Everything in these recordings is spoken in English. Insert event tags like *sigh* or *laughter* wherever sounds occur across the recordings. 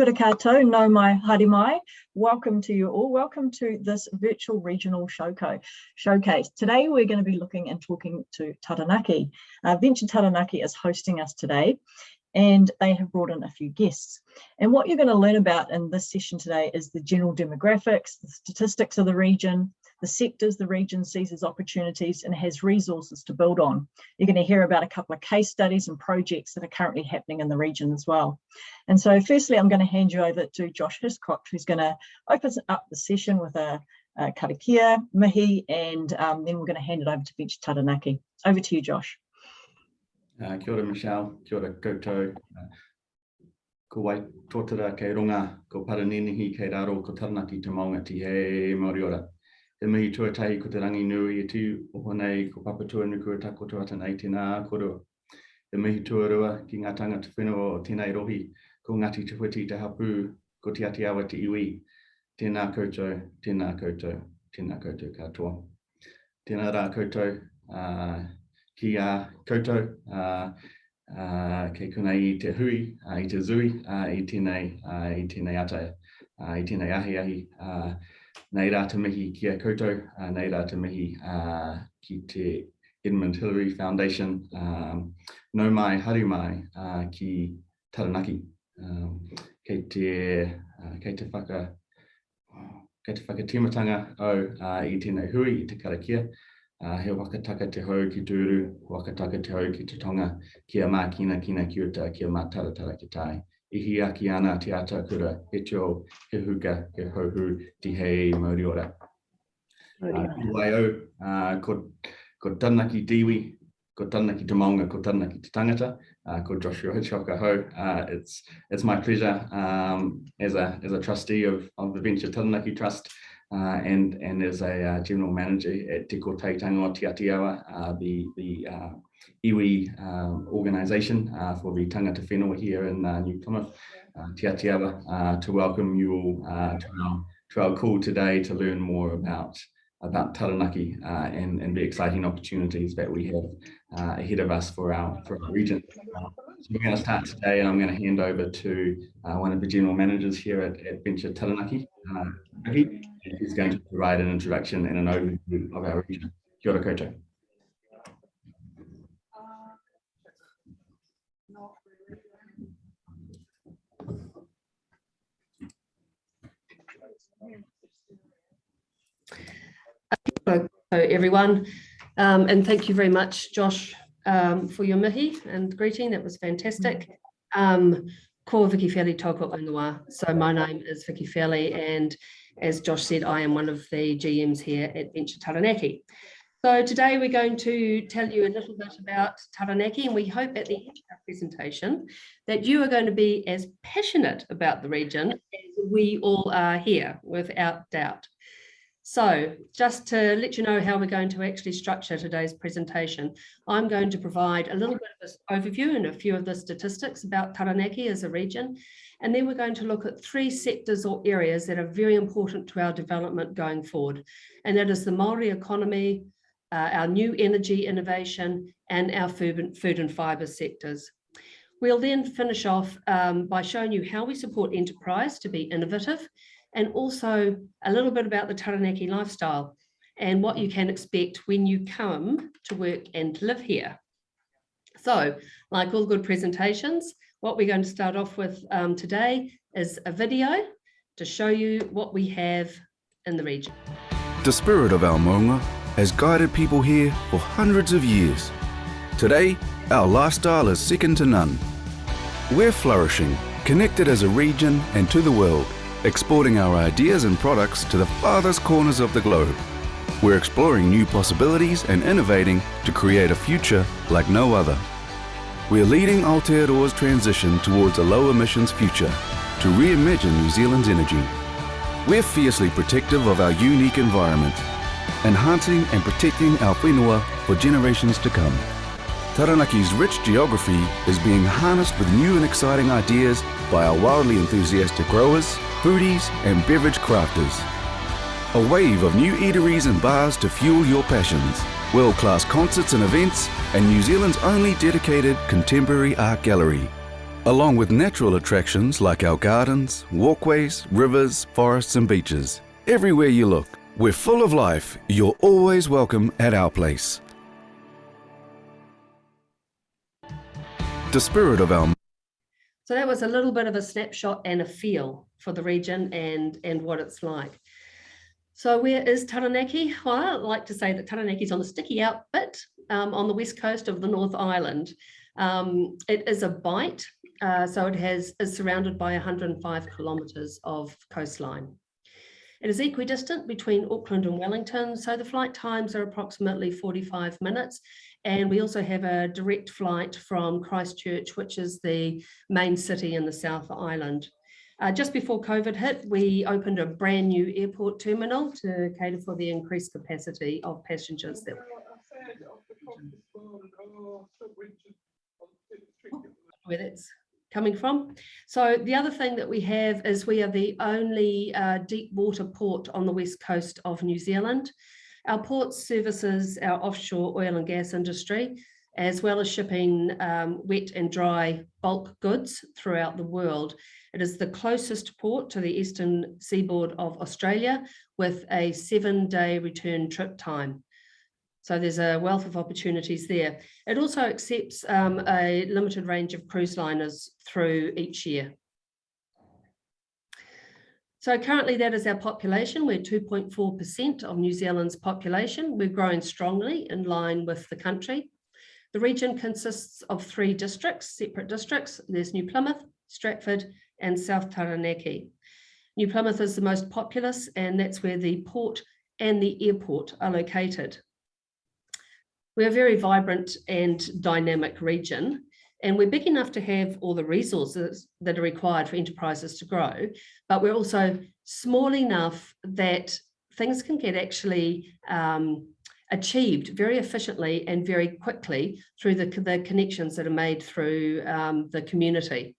Kia koutou, no mai, haere mai. Welcome to you all. Welcome to this virtual regional showcase. Today we're going to be looking and talking to Taranaki. Uh, Venture Taranaki is hosting us today and they have brought in a few guests. And what you're going to learn about in this session today is the general demographics, the statistics of the region, the sectors the region sees as opportunities and has resources to build on. You're going to hear about a couple of case studies and projects that are currently happening in the region as well. And so firstly, I'm going to hand you over to Josh Hitchcock, who's going to open up the session with a, a karakia, mihi, and um, then we're going to hand it over to Venture Taranaki. Over to you, Josh. Uh, kia ora, Michelle. Kia ora koutou. Uh, ko wai tōtara kei runga, ko paraninihi kei raro, ko taranaki te maunga ti he Māori ora. Te mihi tuatahi ko te rangi nui e tu o honei ko papatua nuku e tako tuata nei tēnā koro. Te mihi tuarua ki ngā tangata whenua o tēnei rohi ko ngati Tewhiti te hapu ko te ati awa te iwi. Tēnā koutou, tēnā koutou, tēnā koutou katoa. Tēnā rā koutou uh, ki a uh, koutou uh, uh, kei kuna i te hui, uh, i te zui, uh, i tēnei, uh, i tēnei ata, uh, i tēnei ahi ahi. Uh, nei rā te mihi ki a koutou, uh, nei rā te mihi uh, ki te Edmund Hillary Foundation, um, no mai, haru mai uh, ki Taranaki. Um, kei te, uh, kei te whaka, kei te whakatimatanga o uh, i tēnei hui, i te karakia, uh, he wakataka te hau ki tūru, wakataka te hau ki te tonga, kia mā kina kina ki uta, kia mā taratara ki tai ihi aki ana te ata kura, he tio, he huka, he hauhu, ti hei mauri ora. Uh, uh, ko, ko tanaki diwi, ko tanaki te maunga, ko tanaki tangata, uh, ko Joshua Hitchcock ho. Uh, it's, it's my pleasure um, as, a, as a trustee of, of the Venture Taranaki Trust uh, and, and as a uh, general manager at Te Kotahitanga o Te Atiawa, uh, the, the uh, iwi um, organisation uh, for the Tangata Whenua here in uh, New Plymouth, uh, Te uh, to welcome you all uh, to, our, to our call today to learn more about about Taranaki uh, and, and the exciting opportunities that we have uh, ahead of us for our for our region. Uh, so we're going to start today and I'm going to hand over to uh, one of the general managers here at, at Venture Taranaki. Uh, he's going to provide an introduction and an overview of our region. Kia ora koutou. Hello, everyone, um, and thank you very much, Josh, um, for your mihi and greeting. That was fantastic. Um, ko Vicky Fairley toko ingoa. So my name is Vicky Fairley, and as Josh said, I am one of the GMs here at Venture Taranaki. So today we're going to tell you a little bit about Taranaki and we hope at the end of our presentation that you are going to be as passionate about the region as we all are here, without doubt. So just to let you know how we're going to actually structure today's presentation, I'm going to provide a little bit of an overview and a few of the statistics about Taranaki as a region. And then we're going to look at three sectors or areas that are very important to our development going forward. And that is the Maori economy, uh, our new energy innovation and our food, food and fibre sectors. We'll then finish off um, by showing you how we support enterprise to be innovative and also a little bit about the Taranaki lifestyle and what you can expect when you come to work and live here. So like all good presentations, what we're going to start off with um, today is a video to show you what we have in the region. The spirit of our maunga has guided people here for hundreds of years. Today, our lifestyle is second to none. We're flourishing, connected as a region and to the world, exporting our ideas and products to the farthest corners of the globe. We're exploring new possibilities and innovating to create a future like no other. We're leading Aotearoa's transition towards a low emissions future to reimagine New Zealand's energy. We're fiercely protective of our unique environment enhancing and protecting our whenua for generations to come. Taranaki's rich geography is being harnessed with new and exciting ideas by our wildly enthusiastic growers, foodies and beverage crafters. A wave of new eateries and bars to fuel your passions, world-class concerts and events, and New Zealand's only dedicated contemporary art gallery. along with natural attractions like our gardens, walkways, rivers, forests, and beaches. Everywhere you look, we're full of life. You're always welcome at our place. The spirit of our So that was a little bit of a snapshot and a feel for the region and, and what it's like. So where is Taranaki? Well, I like to say that Taranaki is on the sticky out bit um, on the west coast of the North Island. Um, it is a bight, uh, so it has is surrounded by 105 kilometres of coastline. It is equidistant between Auckland and Wellington, so the flight times are approximately 45 minutes. And we also have a direct flight from Christchurch, which is the main city in the South Island. Uh, just before COVID hit, we opened a brand new airport terminal to cater for the increased capacity of passengers that where that's coming from. So the other thing that we have is we are the only uh, deep water port on the west coast of New Zealand. Our port services our offshore oil and gas industry, as well as shipping um, wet and dry bulk goods throughout the world. It is the closest port to the eastern seaboard of Australia with a seven day return trip time. So there's a wealth of opportunities there. It also accepts um, a limited range of cruise liners through each year. So currently that is our population. We're 2.4% of New Zealand's population. We're growing strongly in line with the country. The region consists of three districts, separate districts. There's New Plymouth, Stratford and South Taranaki. New Plymouth is the most populous and that's where the port and the airport are located. We're a very vibrant and dynamic region, and we're big enough to have all the resources that are required for enterprises to grow, but we're also small enough that things can get actually um, achieved very efficiently and very quickly through the, the connections that are made through um, the community.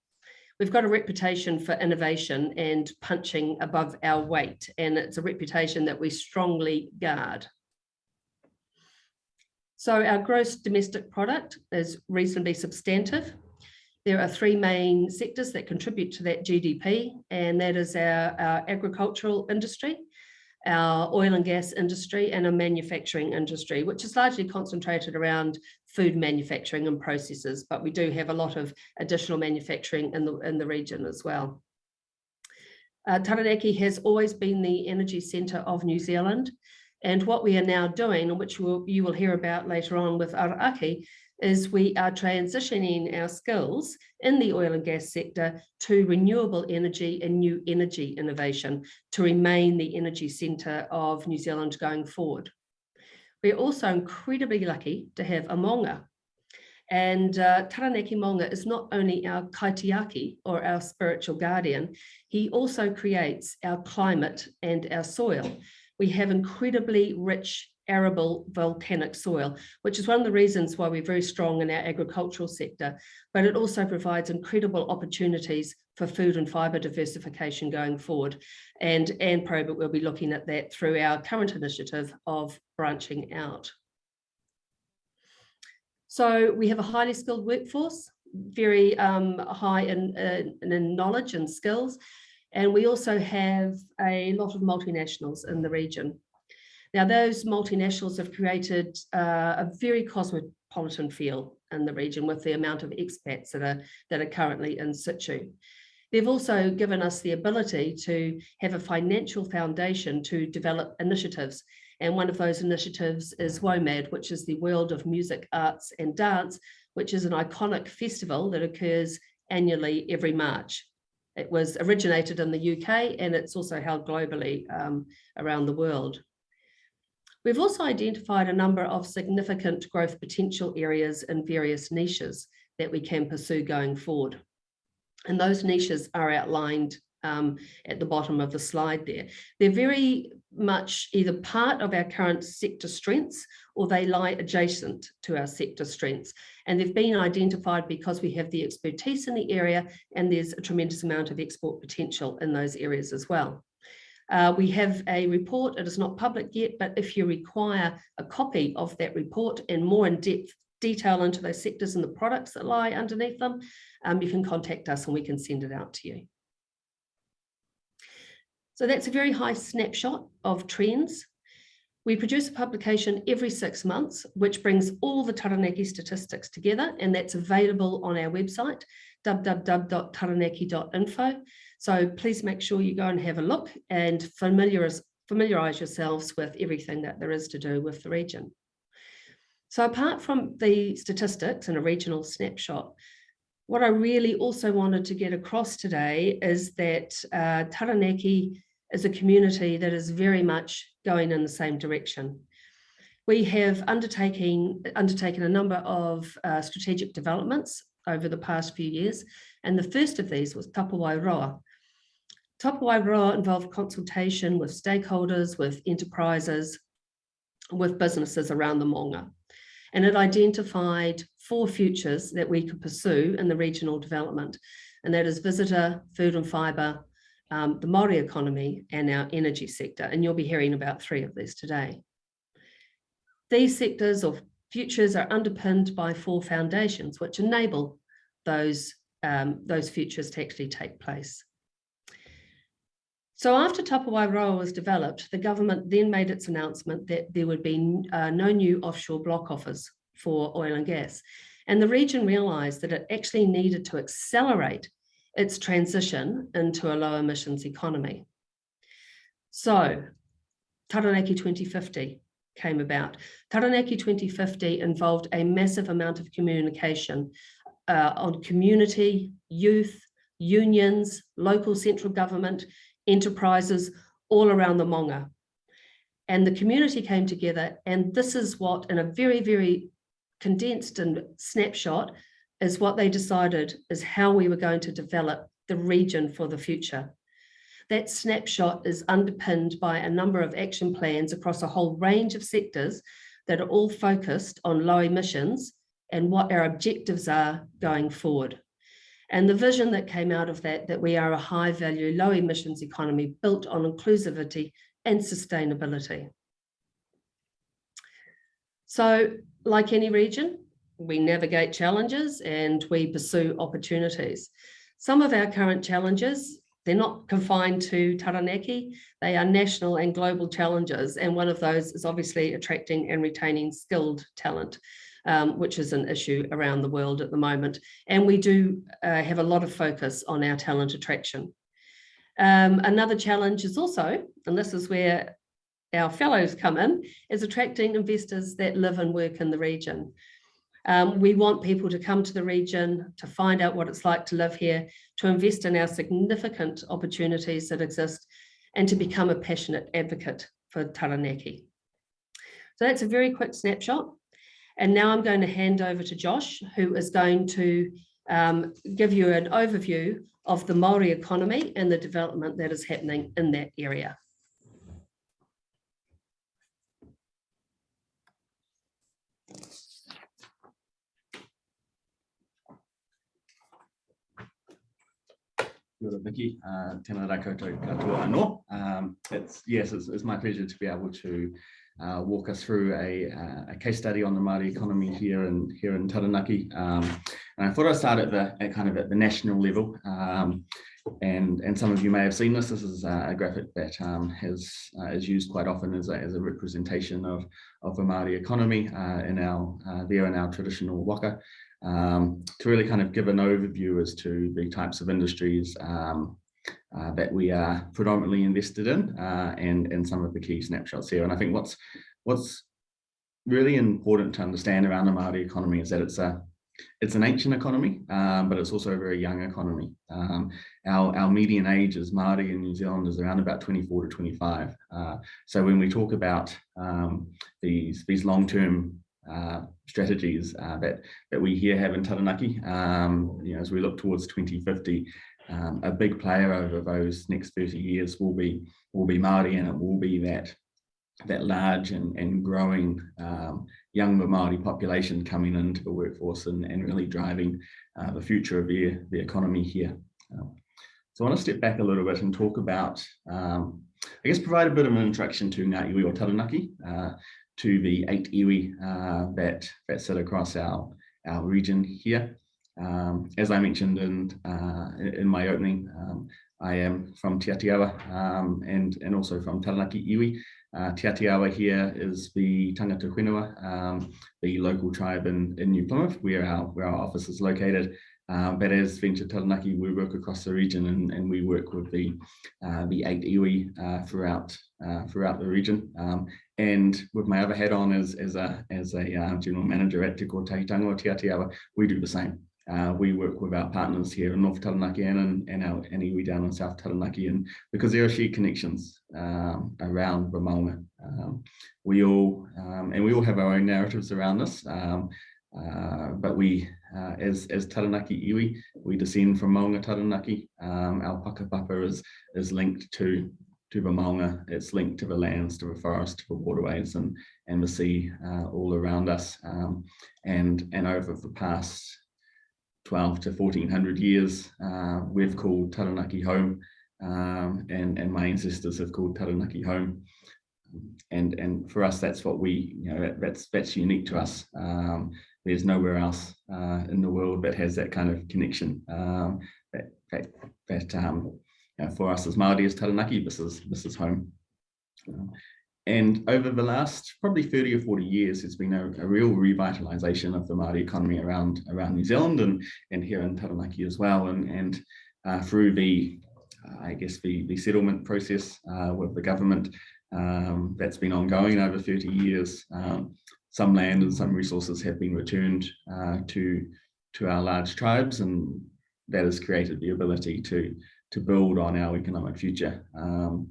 We've got a reputation for innovation and punching above our weight, and it's a reputation that we strongly guard. So our gross domestic product is reasonably substantive. There are three main sectors that contribute to that GDP, and that is our, our agricultural industry, our oil and gas industry, and our manufacturing industry, which is largely concentrated around food manufacturing and processes, but we do have a lot of additional manufacturing in the, in the region as well. Uh, Taranaki has always been the energy centre of New Zealand. And what we are now doing, which we'll, you will hear about later on with Ara Ake, is we are transitioning our skills in the oil and gas sector to renewable energy and new energy innovation to remain the energy centre of New Zealand going forward. We're also incredibly lucky to have a Maunga. And uh, Taranaki Maunga is not only our kaitiaki or our spiritual guardian, he also creates our climate and our soil we have incredibly rich arable volcanic soil, which is one of the reasons why we're very strong in our agricultural sector, but it also provides incredible opportunities for food and fibre diversification going forward. And Anne Probert will be looking at that through our current initiative of branching out. So we have a highly skilled workforce, very um, high in, in, in knowledge and skills, and we also have a lot of multinationals in the region. Now, those multinationals have created uh, a very cosmopolitan feel in the region with the amount of expats that are, that are currently in situ. They've also given us the ability to have a financial foundation to develop initiatives. And one of those initiatives is WOMAD, which is the World of Music, Arts and Dance, which is an iconic festival that occurs annually every March. It was originated in the UK and it's also held globally um, around the world. We've also identified a number of significant growth potential areas in various niches that we can pursue going forward. And those niches are outlined um, at the bottom of the slide there. They're very much either part of our current sector strengths or they lie adjacent to our sector strengths. And they've been identified because we have the expertise in the area and there's a tremendous amount of export potential in those areas as well. Uh, we have a report, it is not public yet, but if you require a copy of that report and more in-depth detail into those sectors and the products that lie underneath them, um, you can contact us and we can send it out to you. So that's a very high snapshot of trends. We produce a publication every six months, which brings all the Taranaki statistics together, and that's available on our website, www.taranaki.info. So please make sure you go and have a look and familiarize yourselves with everything that there is to do with the region. So apart from the statistics and a regional snapshot, what I really also wanted to get across today is that uh, Taranaki is a community that is very much going in the same direction. We have undertaken, undertaken a number of uh, strategic developments over the past few years, and the first of these was Tapuae Roa. Tapuae Roa involved consultation with stakeholders, with enterprises, with businesses around the Maunga. And it identified four futures that we could pursue in the regional development, and that is visitor, food and fibre, um, the Māori economy and our energy sector. And you'll be hearing about three of these today. These sectors or futures are underpinned by four foundations, which enable those, um, those futures to actually take place. So after Tapuae Roa was developed, the government then made its announcement that there would be uh, no new offshore block offers for oil and gas. And the region realised that it actually needed to accelerate its transition into a low emissions economy. So Taranaki 2050 came about. Taranaki 2050 involved a massive amount of communication uh, on community, youth, unions, local central government, enterprises all around the Maunga. And the community came together and this is what in a very, very condensed and snapshot is what they decided is how we were going to develop the region for the future. That snapshot is underpinned by a number of action plans across a whole range of sectors that are all focused on low emissions and what our objectives are going forward. And the vision that came out of that, that we are a high value, low emissions economy built on inclusivity and sustainability. So like any region, we navigate challenges and we pursue opportunities. Some of our current challenges, they're not confined to Taranaki, they are national and global challenges. And one of those is obviously attracting and retaining skilled talent, um, which is an issue around the world at the moment. And we do uh, have a lot of focus on our talent attraction. Um, another challenge is also, and this is where our fellows come in, is attracting investors that live and work in the region. Um, we want people to come to the region, to find out what it's like to live here, to invest in our significant opportunities that exist, and to become a passionate advocate for Taranaki. So that's a very quick snapshot. And now I'm going to hand over to Josh, who is going to um, give you an overview of the Māori economy and the development that is happening in that area. Uh, katoa. Um, it's, yes, it's, it's my pleasure to be able to uh, walk us through a, uh, a case study on the Māori economy here in here in Taranaki. Um, and I thought I'd start at the at kind of at the national level. Um, and and some of you may have seen this. This is a graphic that um, has uh, is used quite often as a, as a representation of of the Māori economy uh, in our uh, there in our traditional waka um, to really kind of give an overview as to the types of industries um, uh, that we are predominantly invested in uh, and, and some of the key snapshots here. And I think what's what's really important to understand around the Māori economy is that it's a it's an ancient economy, um, but it's also a very young economy. Um, our, our median age as Māori in New Zealand is around about 24 to 25. Uh, so when we talk about um, these, these long-term uh, strategies uh, that that we here have in Taranaki. Um, you know, as we look towards 2050, um, a big player over those next 30 years will be will be Māori, and it will be that that large and, and growing um, younger Māori population coming into the workforce and, and really driving uh, the future of the, the economy here. Um, so I want to step back a little bit and talk about, um, I guess, provide a bit of an introduction to Ngā Iwi o Taranaki. Uh, to the eight iwi uh, that, that sit across our, our region here. Um, as I mentioned in, uh, in my opening, um, I am from Te Atiawa um, and, and also from Taranaki Iwi. Uh, Te Atiawa here is the Tangata Whenua, um, the local tribe in, in New Plymouth, where our, where our office is located. Um, but as Venture Taranaki, we work across the region and, and we work with the uh, the eight iwi uh, throughout uh, throughout the region. Um, and with my other hat on as, as a as a uh, general manager at Te Kotahitanga o Te Atiawa, we do the same. Uh, we work with our partners here in North Taranaki and, and our and iwi down in South Taranaki, and because there are shared connections um, around Maunga. Um, we all um, and we all have our own narratives around this. Um, uh, but we, uh, as as Taranaki iwi, we descend from Maunga Taranaki. Um, our whakapapa is is linked to to the Maunga. It's linked to the lands, to the forest, to the waterways, and and the sea uh, all around us. Um, and and over the past 12 to 1400 years, uh, we've called Taranaki home, um, and and my ancestors have called Taranaki home. And and for us, that's what we, you know, that, that's that's unique to us. Um, there's nowhere else uh, in the world that has that kind of connection. Um, that that, that um, you know, for us as Māori as Taranaki, this is this is home. And over the last probably 30 or 40 years, there's been a, a real revitalization of the Māori economy around around New Zealand and and here in Taranaki as well. And and uh, through the uh, I guess the the settlement process uh, with the government um, that's been ongoing over 30 years. Um, some land and some resources have been returned uh, to to our large tribes, and that has created the ability to to build on our economic future. Um,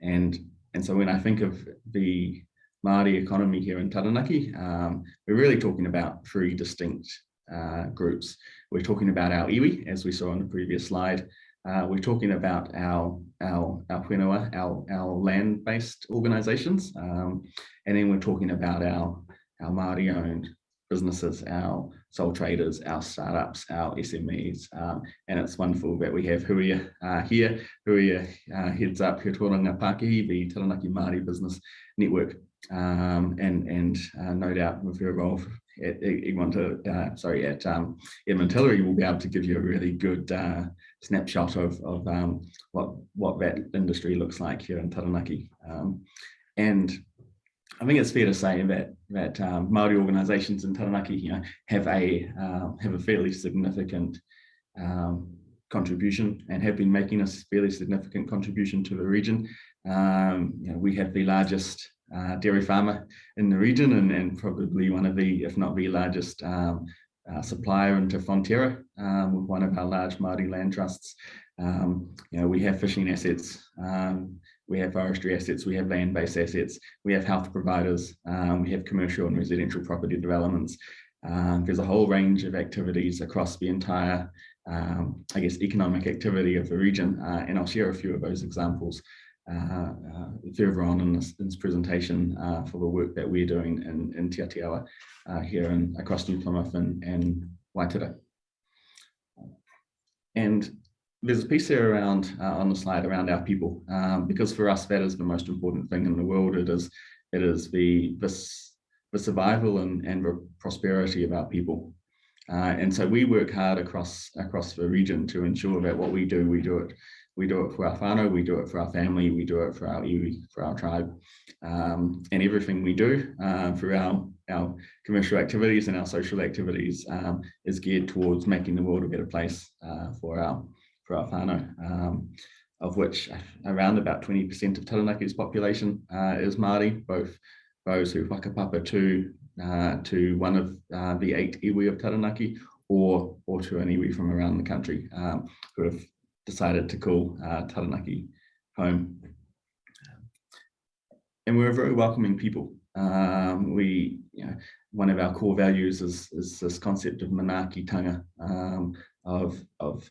and and so when I think of the Māori economy here in Taranaki, um, we're really talking about three distinct uh, groups. We're talking about our iwi, as we saw on the previous slide. Uh, we're talking about our our our whenua, our our land-based organisations, um, and then we're talking about our our Māori owned businesses, our sole traders, our startups, our SMEs. Um, and it's wonderful that we have Huia uh, here. Huia uh, heads up He Tauranga Pākehī, the Taranaki Māori Business Network. Um, and and uh, no doubt with your role at uh, sorry, at um, Edmund we'll be able to give you a really good uh, snapshot of, of um, what, what that industry looks like here in Taranaki. Um, and I think it's fair to say that that um, Maori organisations in Taranaki, you know, have a uh, have a fairly significant um, contribution and have been making a fairly significant contribution to the region. Um, you know, we have the largest uh, dairy farmer in the region and, and probably one of the, if not the largest um, uh, supplier into Fonterra um, with one of our large Māori land trusts. Um, you know, we have fishing assets, um, we have forestry assets, we have land-based assets, we have health providers, um, we have commercial and residential property developments. Um, there's a whole range of activities across the entire, um, I guess, economic activity of the region, uh, and I'll share a few of those examples uh, uh, further on in this, in this presentation uh, for the work that we're doing in, in Te Atiawa uh, here and across New Plymouth and, and Waitara. And there's a piece there around uh, on the slide around our people, um, because for us that is the most important thing in the world. It is it is the the survival and and the prosperity of our people. Uh, and so we work hard across across the region to ensure that what we do, we do it. We do it for our whānau, we do it for our family, we do it for our iwi, for our tribe. Um, and everything we do uh, through our, our commercial activities and our social activities um, is geared towards making the world a better place uh, for our for whānau, um, of which around about 20% of Taranaki's population uh, is Māori, both those who whakapapa to, uh, to one of uh, the eight iwi of Taranaki or, or to an iwi from around the country um, who have decided to call uh, Taranaki home. And we're a very welcoming people. Um, we, you know, one of our core values is, is this concept of manaakitanga, um, of, of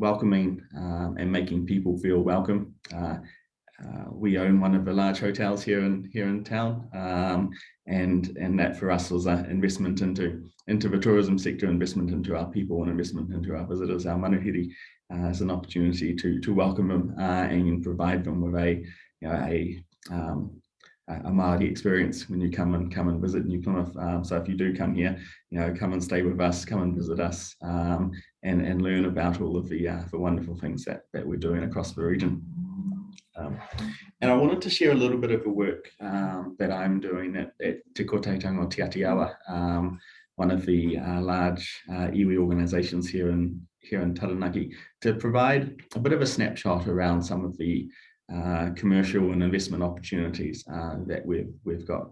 welcoming um, and making people feel welcome. Uh, uh, we own one of the large hotels here in here in town, um, and and that for us was an investment into into the tourism sector, investment into our people, and investment into our visitors, our manuhiri, uh, as an opportunity to to welcome them uh, and provide them with a you know a um, a Māori experience when you come and come and visit New Plymouth. Um, so if you do come here, you know, come and stay with us, come and visit us, um, and and learn about all of the uh, the wonderful things that that we're doing across the region. Um, and I wanted to share a little bit of the work um, that I'm doing at, at Te Kotahitanga o Te Atiawa, um, one of the uh, large uh, iwi organisations here in here in Taranaki, to provide a bit of a snapshot around some of the uh, commercial and investment opportunities uh, that we've we've got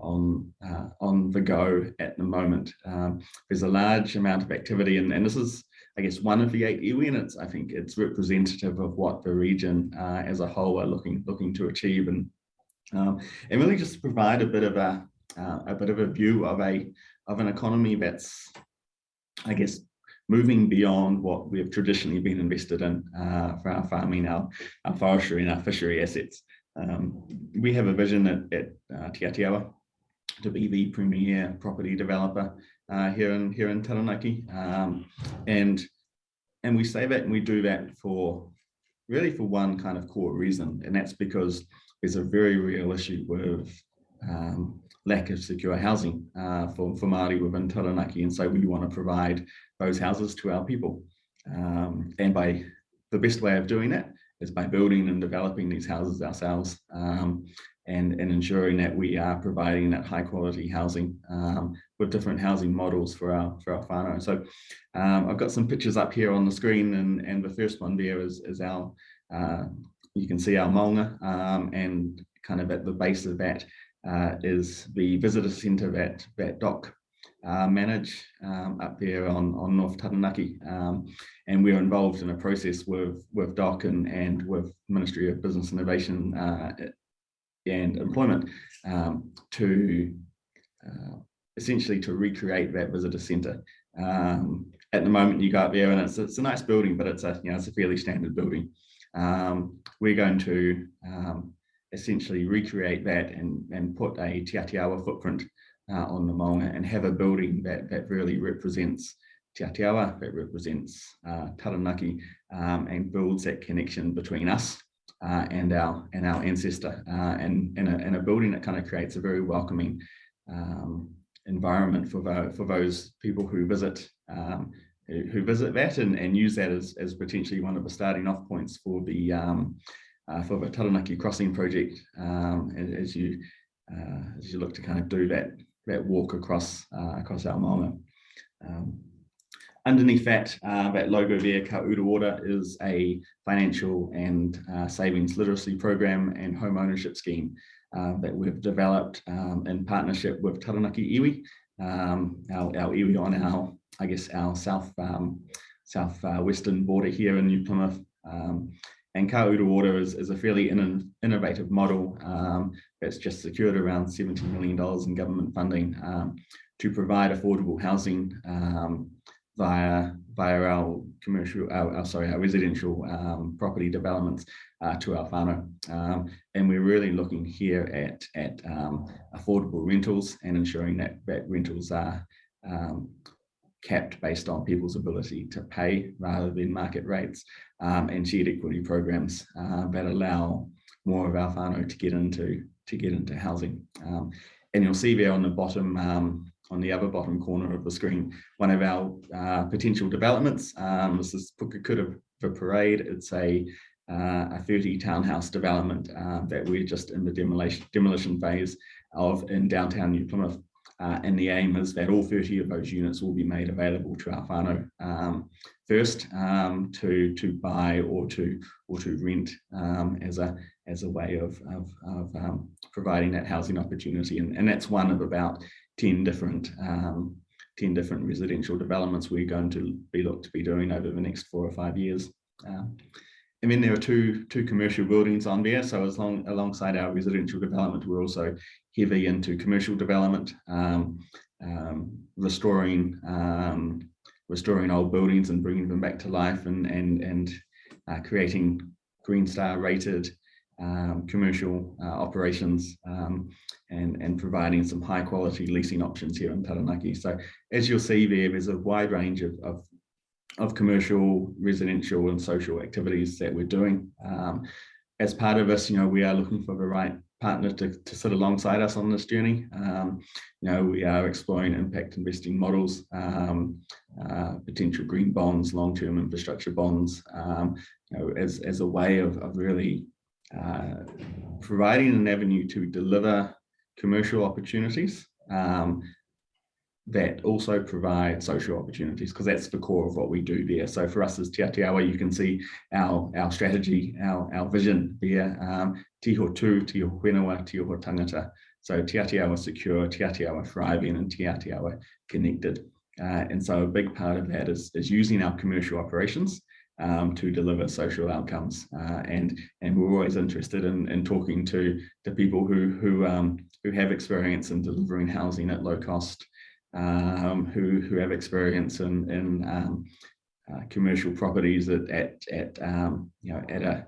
on uh, on the go at the moment. Um, there's a large amount of activity, and, and this is, I guess, one of the eight iwi, and it's I think it's representative of what the region uh, as a whole are looking looking to achieve, and um, and really just provide a bit of a uh, a bit of a view of a of an economy that's, I guess, moving beyond what we have traditionally been invested in uh, for our farming, our, our forestry and our fishery assets. Um, we have a vision at, at uh, Te Atiawa to be the premier property developer uh, here in here in Taranaki, um, and and we say that and we do that for really for one kind of core reason, and that's because there's a very real issue with um, lack of secure housing uh, for, for Māori within Taranaki. And so we want to provide those houses to our people. Um, and by the best way of doing that is by building and developing these houses ourselves um, and, and ensuring that we are providing that high quality housing um, with different housing models for our for our whānau. So um, I've got some pictures up here on the screen and, and the first one there is, is our, uh, you can see our maunga um, and kind of at the base of that uh, is the visitor centre that, that DOC uh, manage um, up there on, on North Taranaki. Um, and we're involved in a process with, with DOC and, and with Ministry of Business Innovation uh, and Employment um, to uh, essentially to recreate that visitor centre. Um, at the moment you go up there and it's, it's a nice building, but it's a, you know, it's a fairly standard building. Um, we're going to um, essentially recreate that and, and put a Te Atiawa footprint uh, on the Maunga and have a building that, that really represents Te Atiawa, that represents uh, Taranaki um, and builds that connection between us uh, and our and our ancestor uh, and, and, a, a building that kind of creates a very welcoming um, environment for, for those people who visit um, who visit that and, and use that as, as potentially one of the starting off points for the um, uh, for the Taranaki Crossing project um, as you uh, as you look to kind of do that that walk across uh, across our maunga. Um, underneath that uh, that logo there, Ka Uru Ora, is a financial and uh, savings literacy program and home ownership scheme uh, that we've developed um, in partnership with Taranaki Iwi, um, our, our iwi on our I guess our south um, south western border here in New Plymouth. Um, and Ka Ora is, is a fairly in, innovative model um, just secured around $70 million in government funding um, to provide affordable housing um, via via our commercial, our, our sorry, our residential um, property developments uh, to our whānau. Um, and we're really looking here at, at um, affordable rentals and ensuring that, that rentals are capped based on people's ability to pay rather than market rates um, and shared equity programs uh, that allow more of our whānau to get into to get into housing. Um, and you'll see there on the bottom, um, on the other bottom corner of the screen, one of our uh, potential developments. Um, this is Pukekohe for Parade. It's a uh, a 30 townhouse development uh, that we're just in the demolition demolition phase of in downtown New Plymouth. Uh, and the aim is that all 30 of those units will be made available to our whānau um, first um, to to buy or to or to rent um, as a as a way of, of, of um, providing that housing opportunity. And, and that's one of about 10 different um, 10 different residential developments we're going to be looked to be doing over the next four or five years. Um, and then there are two, two commercial buildings on there. So as long alongside our residential development, we're also heavy into commercial development, um, um, restoring restoring old buildings and bringing them back to life and and and uh, creating Green Star rated um, commercial uh, operations um, and, and providing some high quality leasing options here in Taranaki. So as you'll see there, there's a wide range of, of of commercial, residential and social activities that we're doing. Um, as part of this, you know, we are looking for the right partner to, to sit alongside us on this journey. Um, you know, we are exploring impact investing models, um, uh, potential green bonds, long-term infrastructure bonds, um, you know, as, as a way of, of really uh, providing an avenue to deliver commercial opportunities um, that also provide social opportunities because that's the core of what we do there. So for us as Te Atiawa, you can see our, our strategy, our, our vision there, um, Tiho Tu, Tiho Whenua, Tiho Tangata. So Te Atiawa secure, Te Atiawa thriving and Te Atiawa connected. Uh, and so a big part of that is, is using our commercial operations um, to deliver social outcomes. Uh, and and we're always interested in, in talking to the people who who um, who have experience in delivering housing at low cost, um, who who have experience in in um, uh, commercial properties at at, at um, you know at a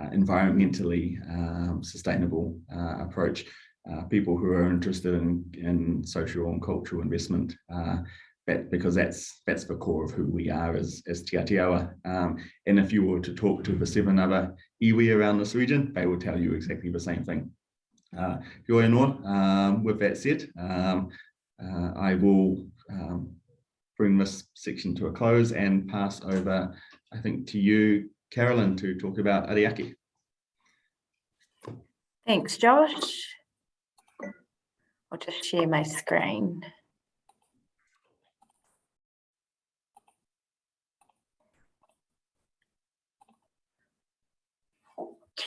uh, environmentally um, sustainable uh, approach. Uh, people who are interested in, in social and cultural investment uh, that, because that's that's the core of who we are as, as Te Atiawa. Um, and if you were to talk to the seven other iwi around this region, they will tell you exactly the same thing. Uh, um, with that said, um, uh, I will um, bring this section to a close and pass over, I think, to you, Carolyn, to talk about Ara Ake. Thanks, Josh. I'll just share my screen.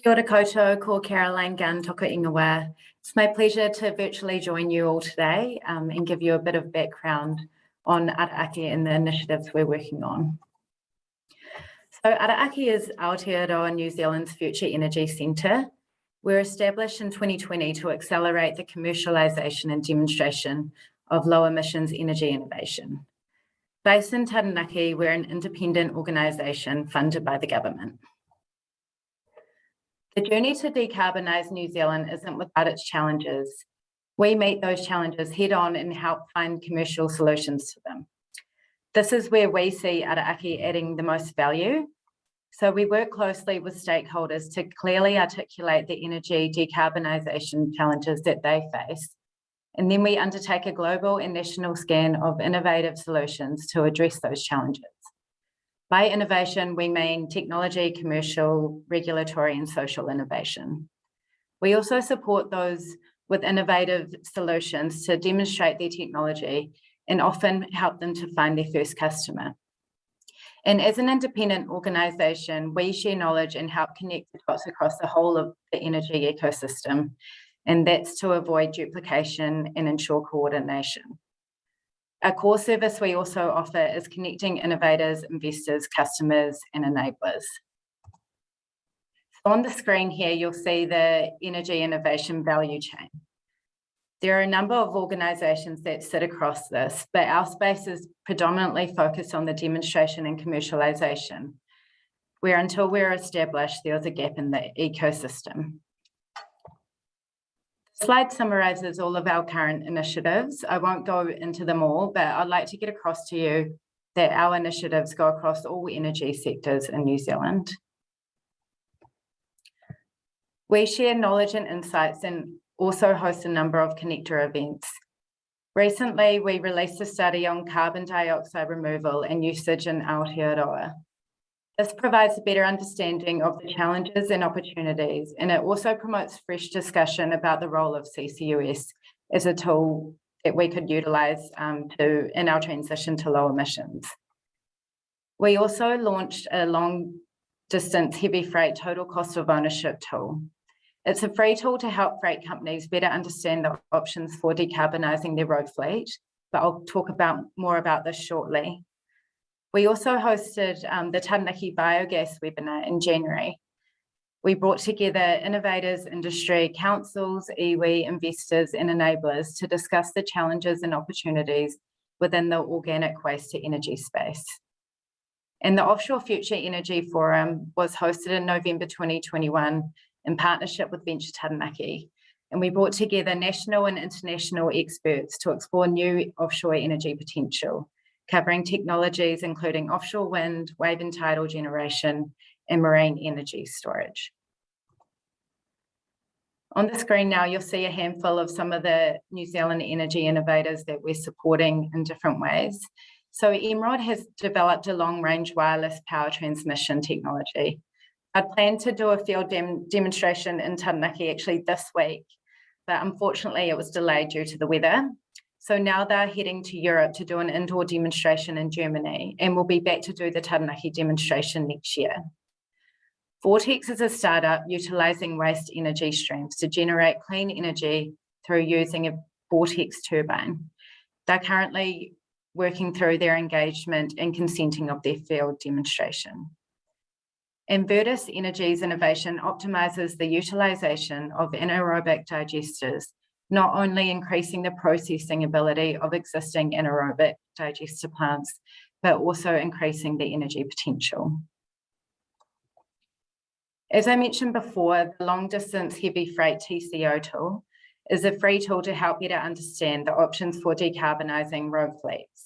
Kia ora koutou, ko Caroline Gunn, toko ingoa. It's my pleasure to virtually join you all today um, and give you a bit of background on Ara Ake and the initiatives we're working on. So Ara Ake is Aotearoa New Zealand's Future Energy Centre. We're established in 2020 to accelerate the commercialisation and demonstration of low emissions energy innovation. Based in Taranaki, we're an independent organisation funded by the government. The journey to decarbonise New Zealand isn't without its challenges. We meet those challenges head on and help find commercial solutions to them. This is where we see Ara Ake adding the most value. So we work closely with stakeholders to clearly articulate the energy decarbonisation challenges that they face. And then we undertake a global and national scan of innovative solutions to address those challenges. By innovation, we mean technology, commercial, regulatory and social innovation. We also support those with innovative solutions to demonstrate their technology and often help them to find their first customer. And as an independent organisation, we share knowledge and help connect the dots across the whole of the energy ecosystem. And that's to avoid duplication and ensure coordination. A core service we also offer is connecting innovators, investors, customers, and enablers. On the screen here, you'll see the energy innovation value chain. There are a number of organisations that sit across this, but our space is predominantly focused on the demonstration and commercialisation, where until we're established, there's a gap in the ecosystem slide summarizes all of our current initiatives. I won't go into them all, but I'd like to get across to you that our initiatives go across all energy sectors in New Zealand. We share knowledge and insights and also host a number of connector events. Recently, we released a study on carbon dioxide removal and usage in Aotearoa. This provides a better understanding of the challenges and opportunities, and it also promotes fresh discussion about the role of CCUS as a tool that we could utilise um, to in our transition to low emissions. We also launched a long distance heavy freight total cost of ownership tool. It's a free tool to help freight companies better understand the options for decarbonising their road fleet, but I'll talk about more about this shortly. We also hosted um, the Taranaki Biogas webinar in January. We brought together innovators, industry, councils, iwi, investors and enablers to discuss the challenges and opportunities within the organic waste to energy space. And the Offshore Future Energy Forum was hosted in November 2021 in partnership with Venture Taranaki. And we brought together national and international experts to explore new offshore energy potential covering technologies including offshore wind, wave and tidal generation, and marine energy storage. On the screen now, you'll see a handful of some of the New Zealand energy innovators that we're supporting in different ways. So Emrod has developed a long-range wireless power transmission technology. I plan to do a field dem demonstration in Taranaki actually this week, but unfortunately it was delayed due to the weather. So now they're heading to Europe to do an indoor demonstration in Germany, and we'll be back to do the Taranaki demonstration next year. Vortex is a startup utilizing waste energy streams to generate clean energy through using a vortex turbine. They're currently working through their engagement and consenting of their field demonstration. Invertus Energy's innovation optimizes the utilization of anaerobic digesters, not only increasing the processing ability of existing anaerobic digester plants, but also increasing the energy potential. As I mentioned before, the long distance heavy freight TCO tool is a free tool to help better understand the options for decarbonising road fleets.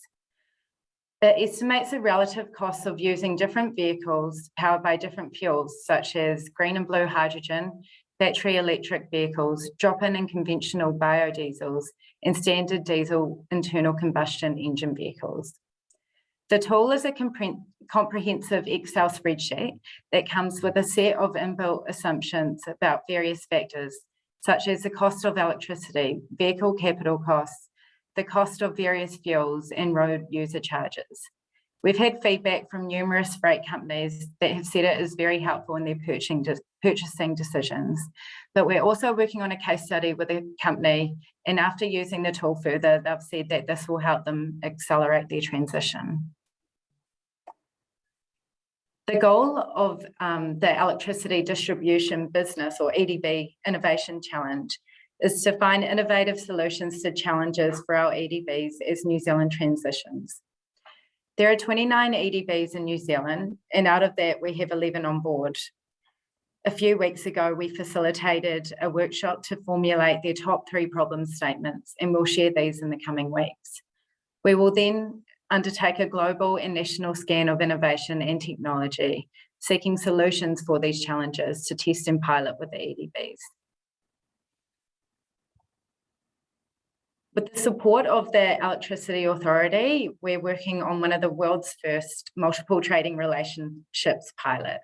It estimates the relative costs of using different vehicles powered by different fuels, such as green and blue hydrogen, battery electric vehicles, drop-in and conventional biodiesels, and standard diesel internal combustion engine vehicles. The tool is a comprehensive Excel spreadsheet that comes with a set of inbuilt assumptions about various factors, such as the cost of electricity, vehicle capital costs, the cost of various fuels and road user charges. We've had feedback from numerous freight companies that have said it is very helpful in their purchasing, purchasing decisions. But we're also working on a case study with a company and after using the tool further, they've said that this will help them accelerate their transition. The goal of um, the electricity distribution business or EDB innovation challenge is to find innovative solutions to challenges for our EDBs as New Zealand transitions. There are 29 EDBs in New Zealand, and out of that, we have 11 on board. A few weeks ago, we facilitated a workshop to formulate their top three problem statements, and we'll share these in the coming weeks. We will then undertake a global and national scan of innovation and technology, seeking solutions for these challenges to test and pilot with the EDBs. With the support of the Electricity Authority, we're working on one of the world's first multiple trading relationships pilot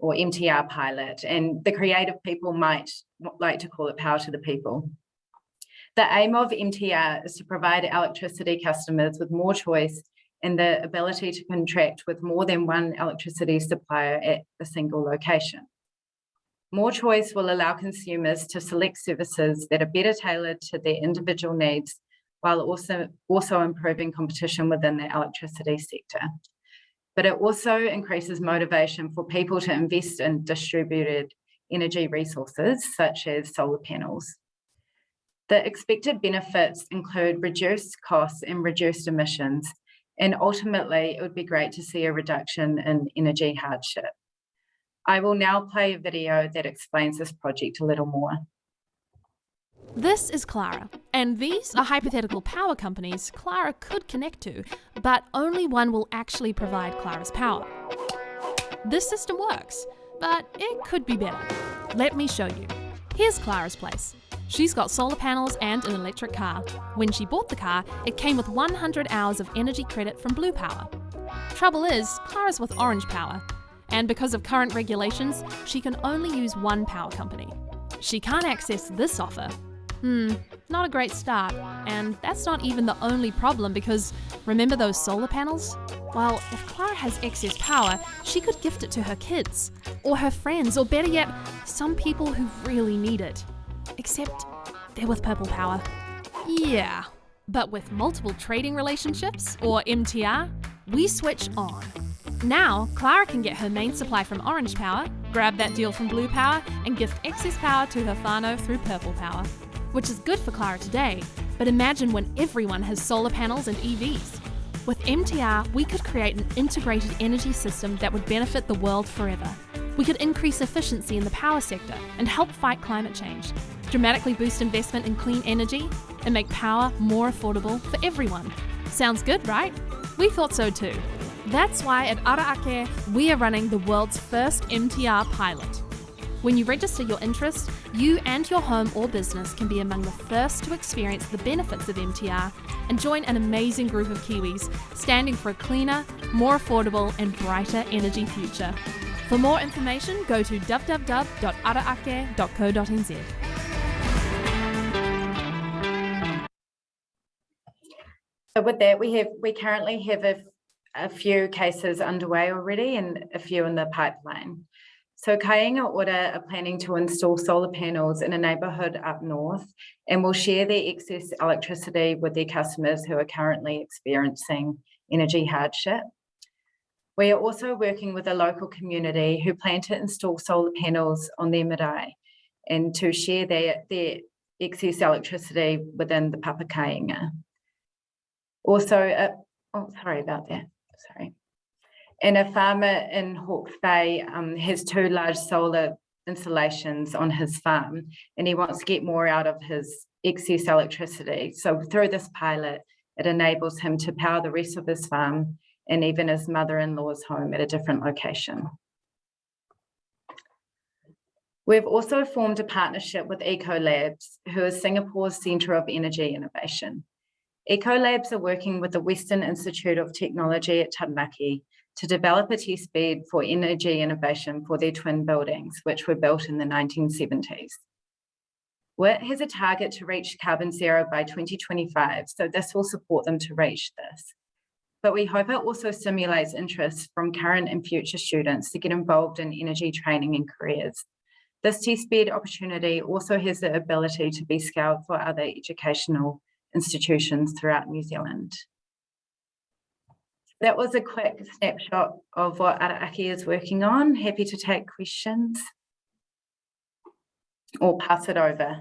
or MTR pilot, and the creative people might like to call it power to the people. The aim of MTR is to provide electricity customers with more choice and the ability to contract with more than one electricity supplier at a single location. More choice will allow consumers to select services that are better tailored to their individual needs, while also, also improving competition within the electricity sector. But it also increases motivation for people to invest in distributed energy resources, such as solar panels. The expected benefits include reduced costs and reduced emissions, and ultimately it would be great to see a reduction in energy hardship. I will now play a video that explains this project a little more. This is Clara, and these are hypothetical power companies Clara could connect to, but only one will actually provide Clara's power. This system works, but it could be better. Let me show you. Here's Clara's place. She's got solar panels and an electric car. When she bought the car, it came with 100 hours of energy credit from Blue Power. Trouble is, Clara's with Orange Power, and because of current regulations, she can only use one power company. She can't access this offer. Hmm, not a great start. And that's not even the only problem because remember those solar panels? Well, if Clara has excess power, she could gift it to her kids, or her friends, or better yet, some people who really need it. Except they're with Purple Power. Yeah, but with multiple trading relationships, or MTR, we switch on. Now, Clara can get her main supply from Orange Power, grab that deal from Blue Power, and gift excess power to her whānau through Purple Power. Which is good for Clara today, but imagine when everyone has solar panels and EVs. With MTR, we could create an integrated energy system that would benefit the world forever. We could increase efficiency in the power sector and help fight climate change, dramatically boost investment in clean energy, and make power more affordable for everyone. Sounds good, right? We thought so too. That's why at Ara Ake, we are running the world's first MTR pilot. When you register your interest, you and your home or business can be among the first to experience the benefits of MTR and join an amazing group of Kiwis standing for a cleaner, more affordable, and brighter energy future. For more information, go to www.araake.co.nz. So with that, we have, we currently have a, a few cases underway already and a few in the pipeline. So Kainga Ora are planning to install solar panels in a neighbourhood up north and will share their excess electricity with their customers who are currently experiencing energy hardship. We are also working with a local community who plan to install solar panels on their marae and to share their, their excess electricity within the Papa Kainga. Also, uh, oh, sorry about that, sorry. And a farmer in Hawke's Bay um, has two large solar installations on his farm and he wants to get more out of his excess electricity. So through this pilot, it enables him to power the rest of his farm and even his mother-in-law's home at a different location. We've also formed a partnership with Ecolabs, who is Singapore's Centre of Energy Innovation. Ecolabs are working with the Western Institute of Technology at Taranaki to develop a test bed for energy innovation for their twin buildings, which were built in the 1970s. WIT has a target to reach carbon zero by 2025, so this will support them to reach this. But we hope it also stimulates interest from current and future students to get involved in energy training and careers. This test bed opportunity also has the ability to be scaled for other educational institutions throughout New Zealand. That was a quick snapshot of what Ara Ake is working on. Happy to take questions or pass it over.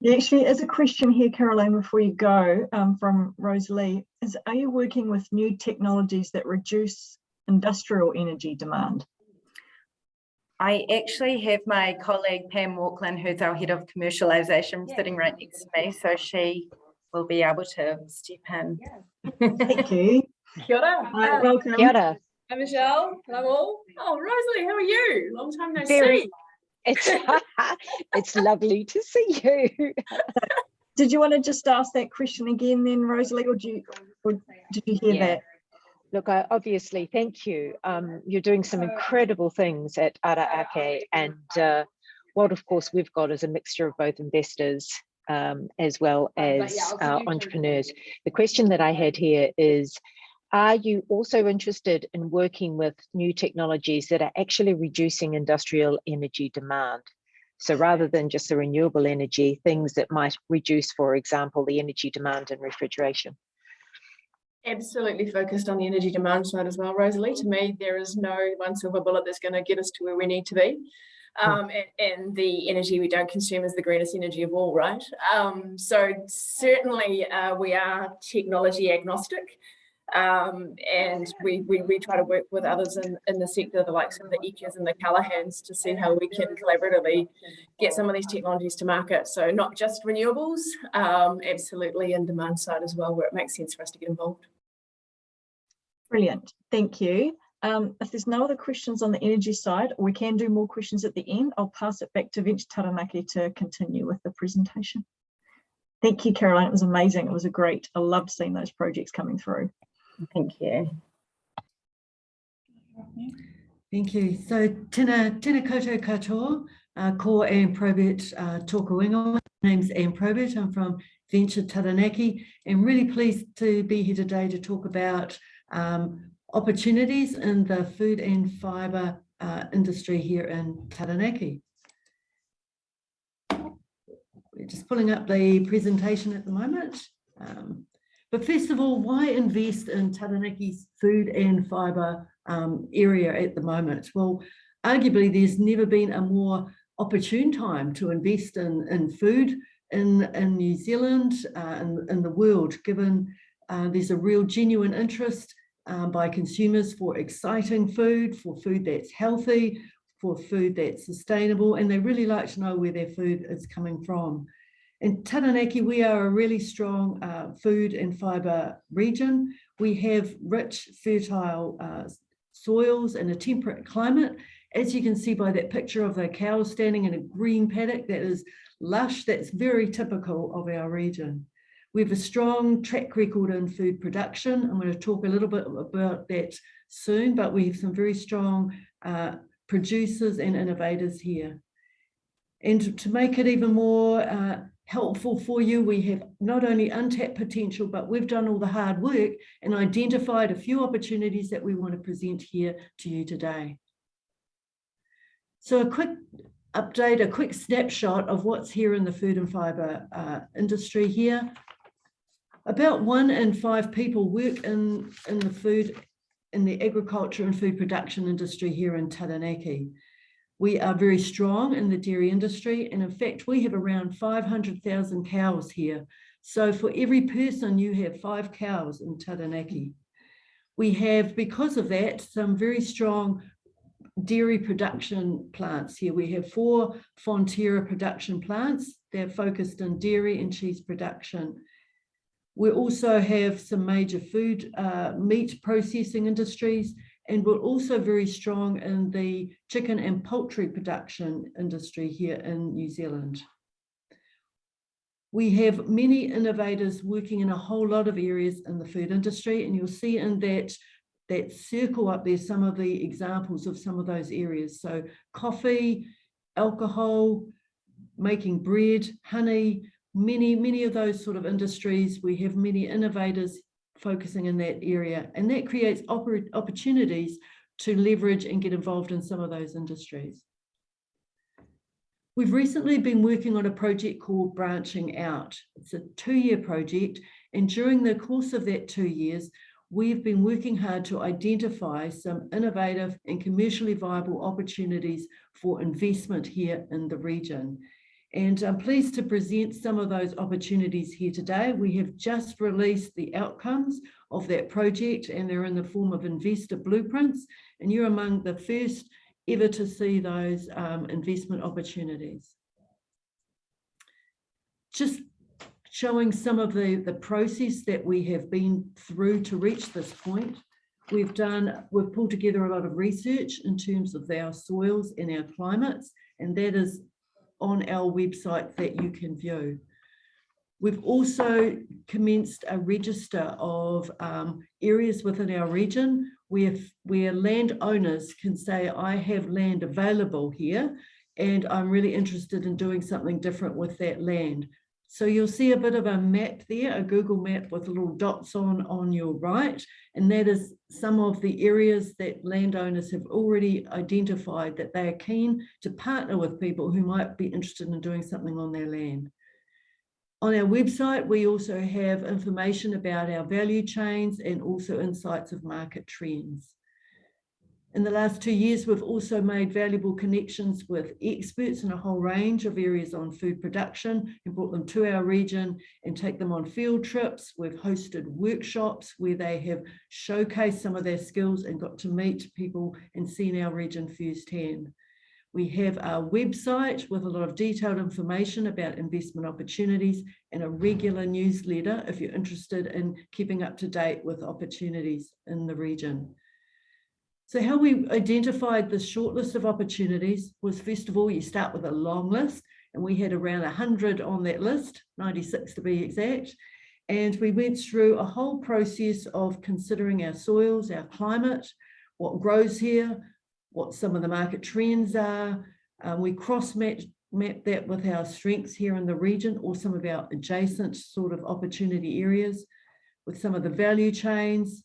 There actually is a question here, Caroline, before you go um, from Rosalie. Is are you working with new technologies that reduce industrial energy demand? I actually have my colleague Pam Walkland, who's our head of commercialization, sitting right next to me, so she will be able to step in. Thank you. Kia ora. Hi, welcome. Kia ora. Hi, Michelle. Hello all. Oh, Rosalie, how are you? Long time no Very- see. It's *laughs* it's lovely to see you. Did you want to just ask that question again then, Rosalie, or, do you, or did you hear Yeah. that? Look, I obviously thank you. Um, you're doing some incredible things at Ara Ake, and uh, what, of course, we've got is a mixture of both investors um, as well as uh, entrepreneurs. The question that I had here is. Are you also interested in working with new technologies that are actually reducing industrial energy demand? So rather than just the renewable energy, things that might reduce, for example, the energy demand in refrigeration. Absolutely focused on the energy demand side as well, Rosalie. To me, there is no one silver bullet that's going to get us to where we need to be. Um, and, and the energy we don't consume is the greenest energy of all, right? Um, so certainly uh, we are technology agnostic. Um, and we, we, we try to work with others in, in the sector, the likes of the EECAs and the Callaghans to see how we can collaboratively get some of these technologies to market. So not just renewables, um, absolutely in demand side as well, where it makes sense for us to get involved. Brilliant, thank you. Um, if there's no other questions on the energy side, we can do more questions at the end. I'll pass it back to Venture Taranaki to continue with the presentation. Thank you, Caroline. It was amazing. It was a great, I loved seeing those projects coming through. Thank you. Thank you. So tēnā, tēnā koutou katoa, uh, ko Anne Probert uh, tōku ingoa. My name's Anne Probert. I'm from Venture Taranaki and really pleased to be here today to talk about um, opportunities in the food and fibre uh, industry here in Taranaki. We're just pulling up the presentation at the moment. Um, but first of all, why invest in Taranaki's food and fibre um, area at the moment? Well, arguably there's never been a more opportune time to invest in, in food in, in New Zealand, uh, in, in the world, given uh, there's a real genuine interest um, by consumers for exciting food, for food that's healthy, for food that's sustainable, and they really like to know where their food is coming from. In Taranaki, we are a really strong uh, food and fibre region. We have rich, fertile uh, soils and a temperate climate. As you can see by that picture of the cows standing in a green paddock that is lush, that's very typical of our region. We have a strong track record in food production. I'm going to talk a little bit about that soon, but we have some very strong uh, producers and innovators here. And to make it even more uh, helpful for you, we have not only untapped potential, but we've done all the hard work and identified a few opportunities that we want to present here to you today. So a quick update, a quick snapshot of what's here in the food and fibre uh, industry here. About one in five people work in, in the food, in the agriculture and food production industry here in Taranaki. We are very strong in the dairy industry. And in fact, we have around 500,000 cows here. So for every person, you have five cows in Taranaki. We have, because of that, some very strong dairy production plants here. We have four Fonterra production plants. They're focused on dairy and cheese production. We also have some major food, uh, meat processing industries, and we're also very strong in the chicken and poultry production industry here in New Zealand. We have many innovators working in a whole lot of areas in the food industry, and you'll see in that, that circle up there some of the examples of some of those areas. So coffee, alcohol, making bread, honey, many, many of those sort of industries. We have many innovators focusing in that area. And that creates opportunities to leverage and get involved in some of those industries. We've recently been working on a project called Branching Out. It's a two-year project. And during the course of that two years, we've been working hard to identify some innovative and commercially viable opportunities for investment here in the region. And I'm pleased to present some of those opportunities here today. We have just released the outcomes of that project and they're in the form of investor blueprints. And you're among the first ever to see those um, investment opportunities. Just showing some of the, the process that we have been through to reach this point. We've done, we've pulled together a lot of research in terms of our soils and our climates, and that is on our website that you can view. We've also commenced a register of um, areas within our region where, where landowners can say, I have land available here and I'm really interested in doing something different with that land. So you'll see a bit of a map there, a Google map with little dots on, on your right, and that is some of the areas that landowners have already identified that they are keen to partner with people who might be interested in doing something on their land. On our website, we also have information about our value chains and also insights of market trends. In the last two years, we've also made valuable connections with experts in a whole range of areas on food production and brought them to our region and take them on field trips. We've hosted workshops where they have showcased some of their skills and got to meet people and seen our region firsthand. We have our website with a lot of detailed information about investment opportunities and a regular newsletter if you're interested in keeping up to date with opportunities in the region. So how we identified the short list of opportunities was first of all, you start with a long list and we had around 100 on that list, 96 to be exact. And we went through a whole process of considering our soils, our climate, what grows here, what some of the market trends are. Um, we cross-mapped map that with our strengths here in the region or some of our adjacent sort of opportunity areas with some of the value chains,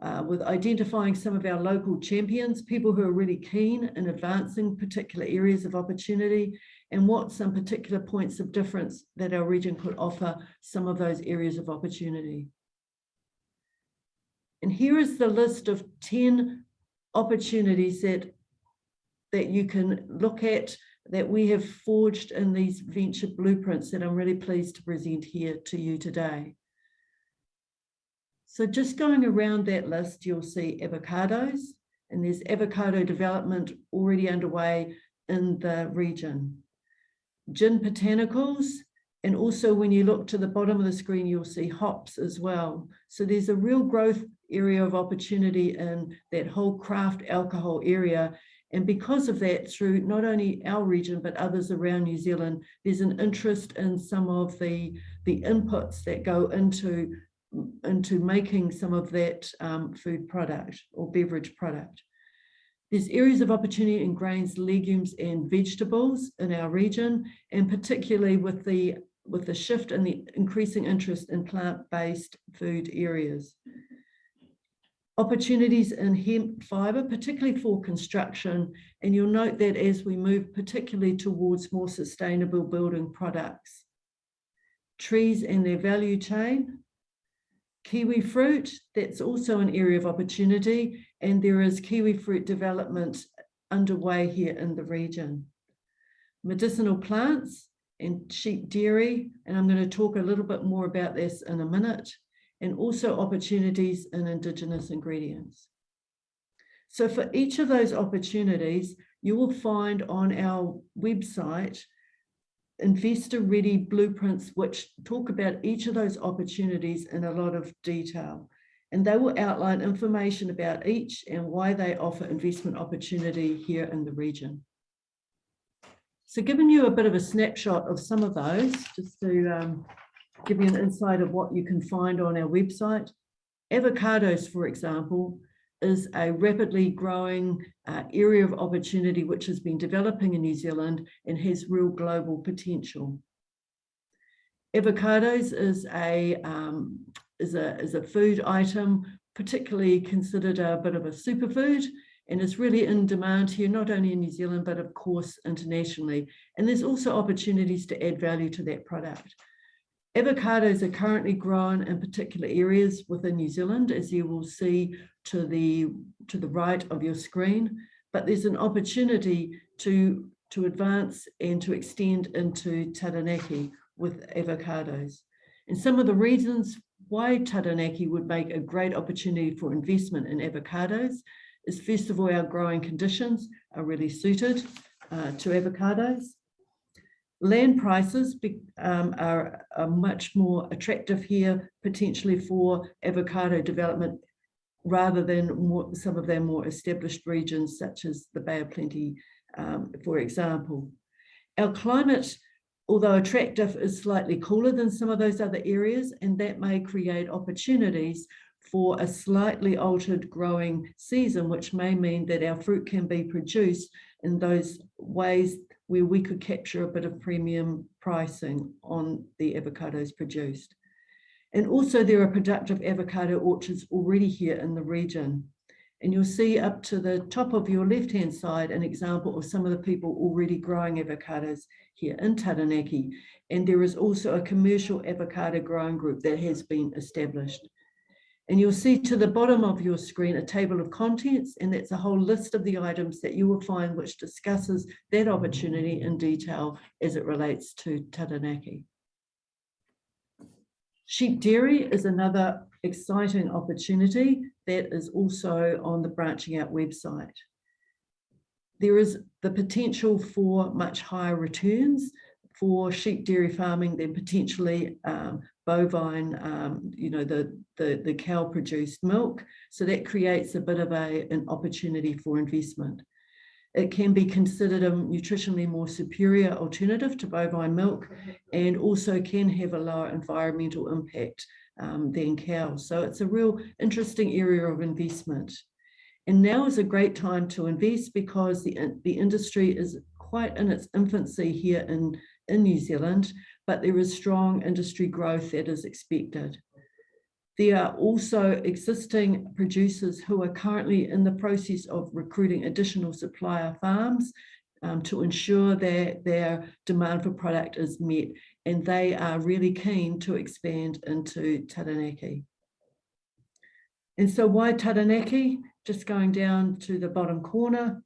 uh, with identifying some of our local champions, people who are really keen in advancing particular areas of opportunity and what some particular points of difference that our region could offer some of those areas of opportunity. And here is the list of 10 opportunities that, that you can look at that we have forged in these venture blueprints that I'm really pleased to present here to you today. So just going around that list, you'll see avocados, and there's avocado development already underway in the region. Gin botanicals, and also when you look to the bottom of the screen, you'll see hops as well. So there's a real growth area of opportunity in that whole craft alcohol area. And because of that, through not only our region, but others around New Zealand, there's an interest in some of the, the inputs that go into, into making some of that um, food product or beverage product. There's areas of opportunity in grains, legumes and vegetables in our region, and particularly with the, with the shift and the increasing interest in plant-based food areas. Opportunities in hemp fibre, particularly for construction, and you'll note that as we move particularly towards more sustainable building products. Trees and their value chain, kiwi fruit, that's also an area of opportunity, and there is kiwi fruit development underway here in the region. Medicinal plants and sheep dairy, and I'm going to talk a little bit more about this in a minute, and also opportunities in Indigenous ingredients. So for each of those opportunities, you will find on our website investor ready blueprints which talk about each of those opportunities in a lot of detail and they will outline information about each and why they offer investment opportunity here in the region. So giving you a bit of a snapshot of some of those, just to um, give you an insight of what you can find on our website. Avocados, for example, is a rapidly growing uh, area of opportunity which has been developing in New Zealand and has real global potential. Avocados is a, um, is a, is a food item, particularly considered a bit of a superfood and is really in demand here, not only in New Zealand, but of course internationally. And there's also opportunities to add value to that product. Avocados are currently grown in particular areas within New Zealand, as you will see to the, to the right of your screen, but there's an opportunity to, to advance and to extend into Taranaki with avocados. And some of the reasons why Taranaki would make a great opportunity for investment in avocados is first of all, our growing conditions are really suited uh, to avocados. Land prices be, um, are, are much more attractive here, potentially for avocado development, rather than more, some of their more established regions, such as the Bay of Plenty, um, for example. Our climate, although attractive, is slightly cooler than some of those other areas, and that may create opportunities for a slightly altered growing season, which may mean that our fruit can be produced in those ways where we could capture a bit of premium pricing on the avocados produced. And also there are productive avocado orchards already here in the region. And you'll see up to the top of your left-hand side an example of some of the people already growing avocados here in Taranaki. And there is also a commercial avocado growing group that has been established. And you'll see to the bottom of your screen a table of contents, and that's a whole list of the items that you will find which discusses that opportunity in detail as it relates to Taranaki. Sheep dairy is another exciting opportunity that is also on the Branching Out website. There is the potential for much higher returns for sheep dairy farming then potentially um, bovine, um, you know, the, the, the cow produced milk. So that creates a bit of a, an opportunity for investment. It can be considered a nutritionally more superior alternative to bovine milk and also can have a lower environmental impact um, than cows. So it's a real interesting area of investment. And now is a great time to invest because the, the industry is quite in its infancy here in, in New Zealand, but there is strong industry growth that is expected. There are also existing producers who are currently in the process of recruiting additional supplier farms um, to ensure that their demand for product is met, and they are really keen to expand into Taranaki. And so why Taranaki? Just going down to the bottom corner,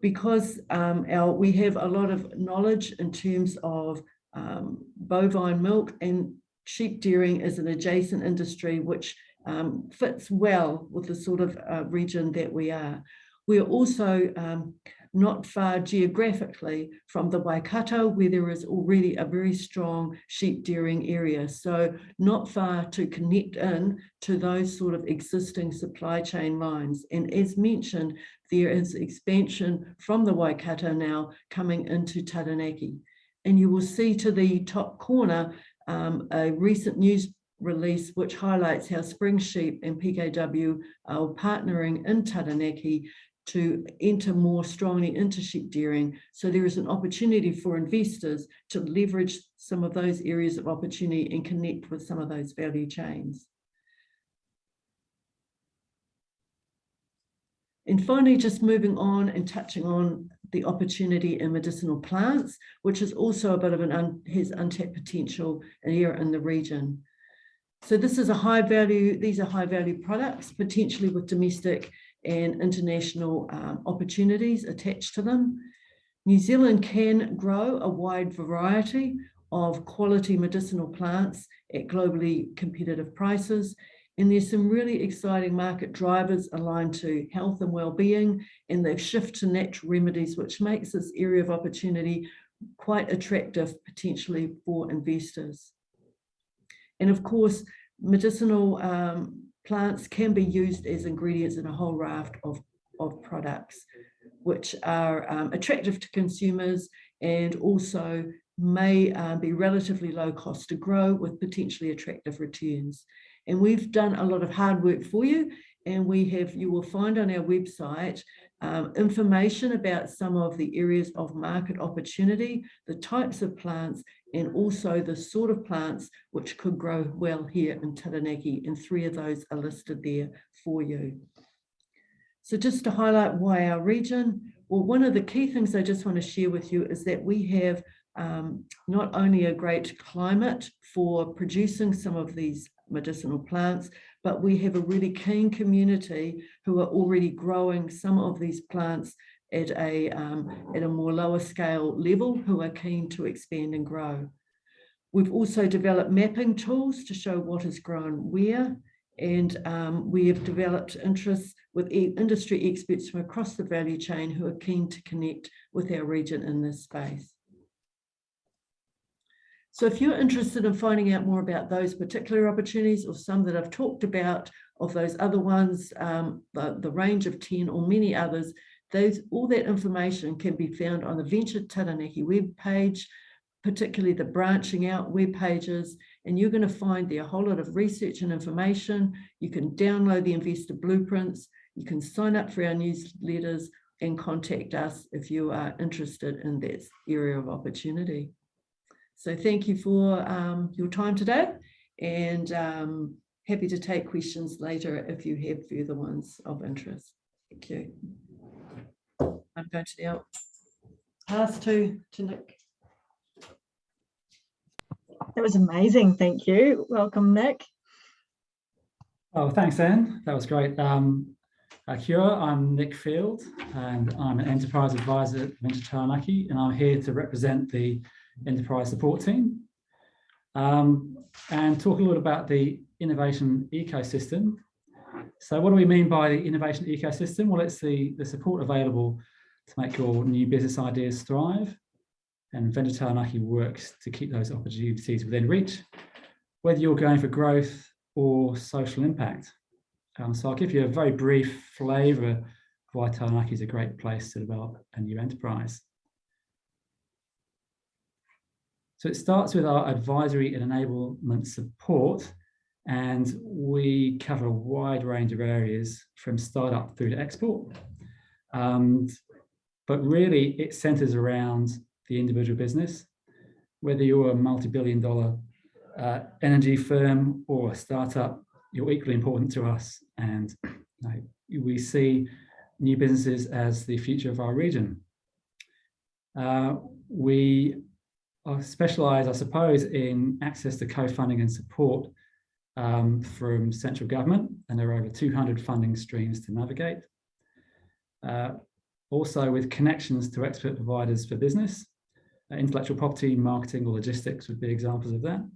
because um, our, we have a lot of knowledge in terms of um, bovine milk and sheep dairying is an adjacent industry which um, fits well with the sort of uh, region that we are. We're also um, not far geographically from the Waikato, where there is already a very strong sheep dairying area. So not far to connect in to those sort of existing supply chain lines. And as mentioned, there is expansion from the Waikato now coming into Taranaki. And you will see to the top corner um, a recent news release which highlights how Spring Sheep and PKW are partnering in Taranaki to enter more strongly into sheep dairying. So there is an opportunity for investors to leverage some of those areas of opportunity and connect with some of those value chains. And finally, just moving on and touching on the opportunity in medicinal plants, which is also a bit of an un, untapped potential here in the region. So this is a high value, these are high value products, potentially with domestic and international um, opportunities attached to them. New Zealand can grow a wide variety of quality medicinal plants at globally competitive prices. And there's some really exciting market drivers aligned to health and well-being and the shift to natural remedies, which makes this area of opportunity quite attractive potentially for investors. And of course, medicinal um, plants can be used as ingredients in a whole raft of, of products, which are um, attractive to consumers and also may uh, be relatively low cost to grow with potentially attractive returns. And we've done a lot of hard work for you and we have, you will find on our website um, information about some of the areas of market opportunity, the types of plants, and also the sort of plants which could grow well here in Taranaki, and three of those are listed there for you. So just to highlight why our region, well, one of the key things I just want to share with you is that we have um, not only a great climate for producing some of these medicinal plants, but we have a really keen community who are already growing some of these plants at a, um, at a more lower scale level who are keen to expand and grow. We've also developed mapping tools to show what is grown where, and um, we have developed interests with e industry experts from across the value chain who are keen to connect with our region in this space. So if you're interested in finding out more about those particular opportunities or some that I've talked about of those other ones, um, the, the range of 10 or many others, those, all that information can be found on the Venture Taranaki web page, particularly the branching out web pages, and you're going to find there a whole lot of research and information. You can download the investor blueprints, you can sign up for our newsletters and contact us if you are interested in that area of opportunity. So thank you for um, your time today and um, happy to take questions later if you have further ones of interest. Thank you. I'm going to now pass to, to Nick. That was amazing. Thank you. Welcome, Nick. Oh, thanks, Anne. That was great. Um, uh, kia I'm Nick Field and I'm an enterprise advisor at Venture Taranaki and I'm here to represent the enterprise support team um, and talk a little about the innovation ecosystem. So what do we mean by the innovation ecosystem? Well, it's the, the support available to make your new business ideas thrive. And Venture Taranaki works to keep those opportunities within reach, whether you're going for growth or social impact. Um, so I'll give you a very brief flavour of why Taranaki is a great place to develop a new enterprise. So it starts with our advisory and enablement support, and we cover a wide range of areas from startup through to export. Um, but really it centers around the individual business, whether you're a multi-billion dollar uh, energy firm or a startup, you're equally important to us. And you know, we see new businesses as the future of our region. Uh, we specialise, I suppose, in access to co-funding and support um, from central government, and there are over 200 funding streams to navigate. Uh, also with connections to expert providers for business, uh, intellectual property, marketing or logistics would be examples of that,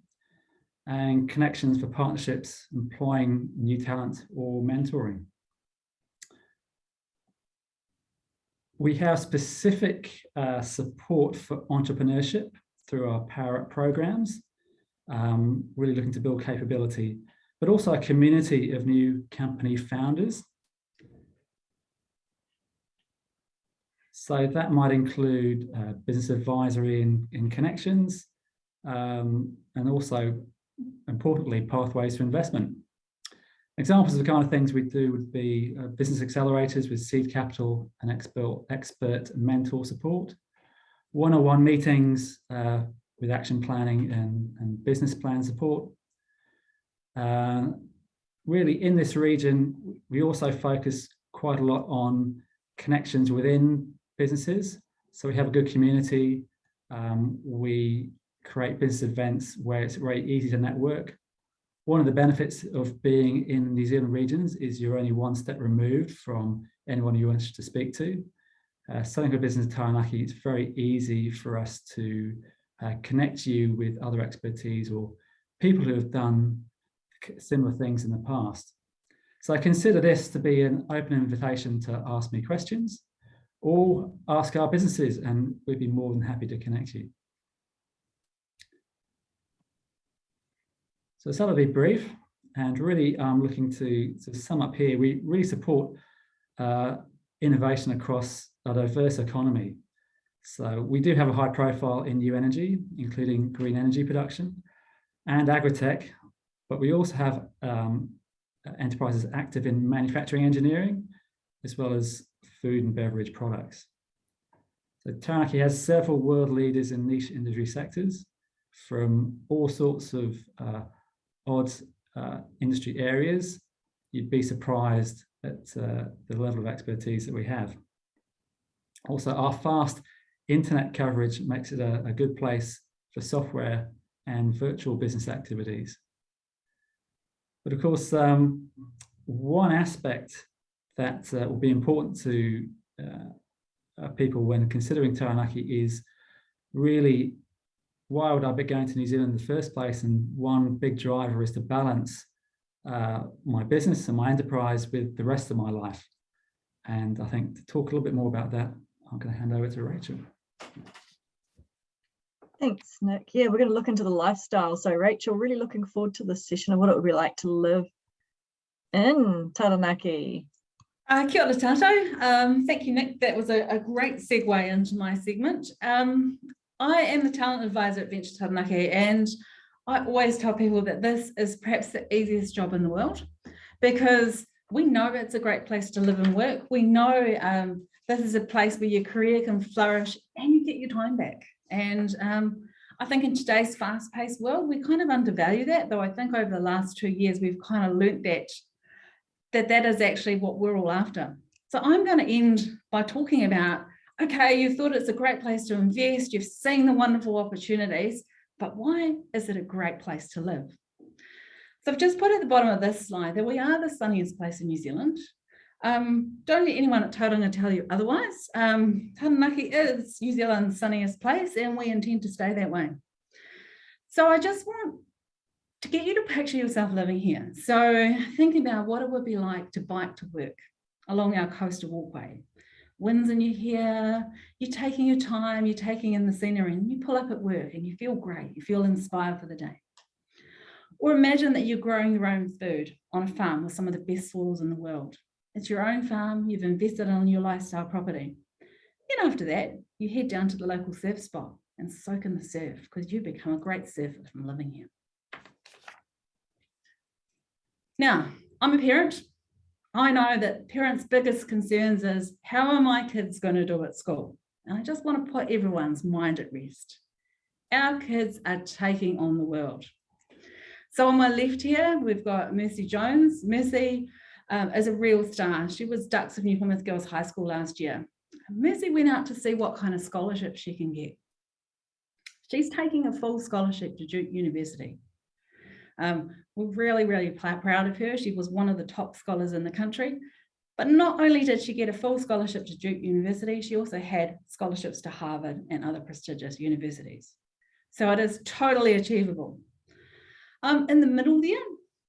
and connections for partnerships, employing new talent or mentoring. we have specific uh, support for entrepreneurship through our Power Up programs, um, really looking to build capability, but also a community of new company founders. So that might include uh, business advisory and, in connections, um, and also, importantly, pathways to investment. Examples of the kind of things we do would be uh, business accelerators with seed capital and expert, expert mentor support, one-on-one meetings uh, with action planning and, and business plan support. Uh, really in this region, we also focus quite a lot on connections within businesses. So we have a good community. Um, we create business events where it's very easy to network one of the benefits of being in New Zealand regions is you're only one step removed from anyone you wish to speak to. Uh, selling a business in Taranaki, it's very easy for us to uh, connect you with other expertise or people who have done similar things in the past. So I consider this to be an open invitation to ask me questions or ask our businesses and we'd be more than happy to connect you. So I'll be brief and really I'm looking to, to sum up here. We really support uh, innovation across a diverse economy. So we do have a high profile in new energy, including green energy production and agri-tech, but we also have um, enterprises active in manufacturing engineering, as well as food and beverage products. So Taranaki has several world leaders in niche industry sectors from all sorts of uh, odd uh, industry areas, you'd be surprised at uh, the level of expertise that we have. Also, our fast internet coverage makes it a, a good place for software and virtual business activities. But of course, um, one aspect that uh, will be important to uh, people when considering Taranaki is really why would I be going to New Zealand in the first place? And one big driver is to balance uh, my business and my enterprise with the rest of my life. And I think to talk a little bit more about that, I'm going to hand over to Rachel. Thanks, Nick. Yeah, we're going to look into the lifestyle. So Rachel, really looking forward to this session of what it would be like to live in Taranaki. Uh, kia ora tātou. Um, thank you, Nick. That was a, a great segue into my segment. Um, I am the talent advisor at Venture Taranaki and I always tell people that this is perhaps the easiest job in the world because we know it's a great place to live and work. We know um, this is a place where your career can flourish and you get your time back. And um, I think in today's fast-paced world, we kind of undervalue that, though I think over the last two years, we've kind of learnt that, that that is actually what we're all after. So I'm going to end by talking about okay, you thought it's a great place to invest, you've seen the wonderful opportunities, but why is it a great place to live? So I've just put at the bottom of this slide that we are the sunniest place in New Zealand. Um, don't let anyone at Tauranga tell you otherwise. Um, Taranaki is New Zealand's sunniest place and we intend to stay that way. So I just want to get you to picture yourself living here. So think about what it would be like to bike to work along our coastal walkway winds in your hair, you're taking your time, you're taking in the scenery and you pull up at work and you feel great, you feel inspired for the day. Or imagine that you're growing your own food on a farm with some of the best soils in the world. It's your own farm, you've invested in your lifestyle property. Then after that, you head down to the local surf spot and soak in the surf because you become a great surfer from living here. Now, I'm a parent I know that parents' biggest concerns is how are my kids going to do at school? And I just want to put everyone's mind at rest. Our kids are taking on the world. So on my left here, we've got Mercy Jones. Mercy um, a real star. She was Dux of New Plymouth Girls High School last year. Mercy went out to see what kind of scholarship she can get. She's taking a full scholarship to Duke University. Um, we're really, really proud of her. She was one of the top scholars in the country. But not only did she get a full scholarship to Duke University, she also had scholarships to Harvard and other prestigious universities. So it is totally achievable. Um, in the middle there,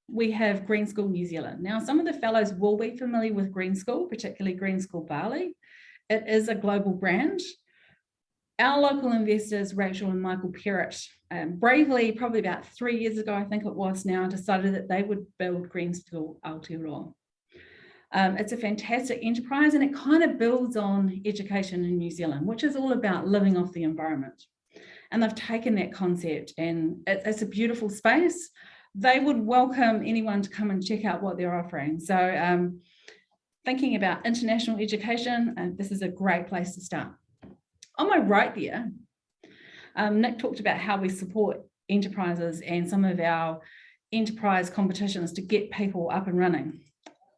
we have Green School New Zealand. Now, some of the fellows will be familiar with Green School, particularly Green School Bali. it is a global brand. Our local investors, Rachel and Michael Perrott, um, bravely, probably about three years ago, I think it was now, decided that they would build Green School Aotearoa. Um, it's a fantastic enterprise and it kind of builds on education in New Zealand, which is all about living off the environment. And they've taken that concept and it, it's a beautiful space. They would welcome anyone to come and check out what they're offering. So um, thinking about international education, uh, this is a great place to start. On my right there, um, Nick talked about how we support enterprises and some of our enterprise competitions to get people up and running.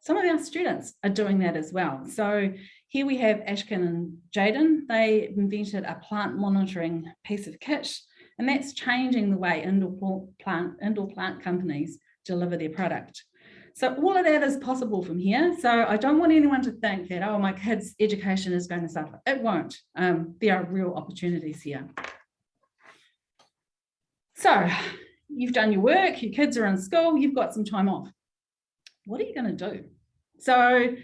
Some of our students are doing that as well. So here we have Ashkin and Jaden. They invented a plant monitoring piece of kit, and that's changing the way indoor plant, indoor plant companies deliver their product. So all of that is possible from here. So I don't want anyone to think that, oh, my kid's education is going to suffer. It won't. Um, there are real opportunities here. So you've done your work, your kids are in school, you've got some time off. What are you going to do? So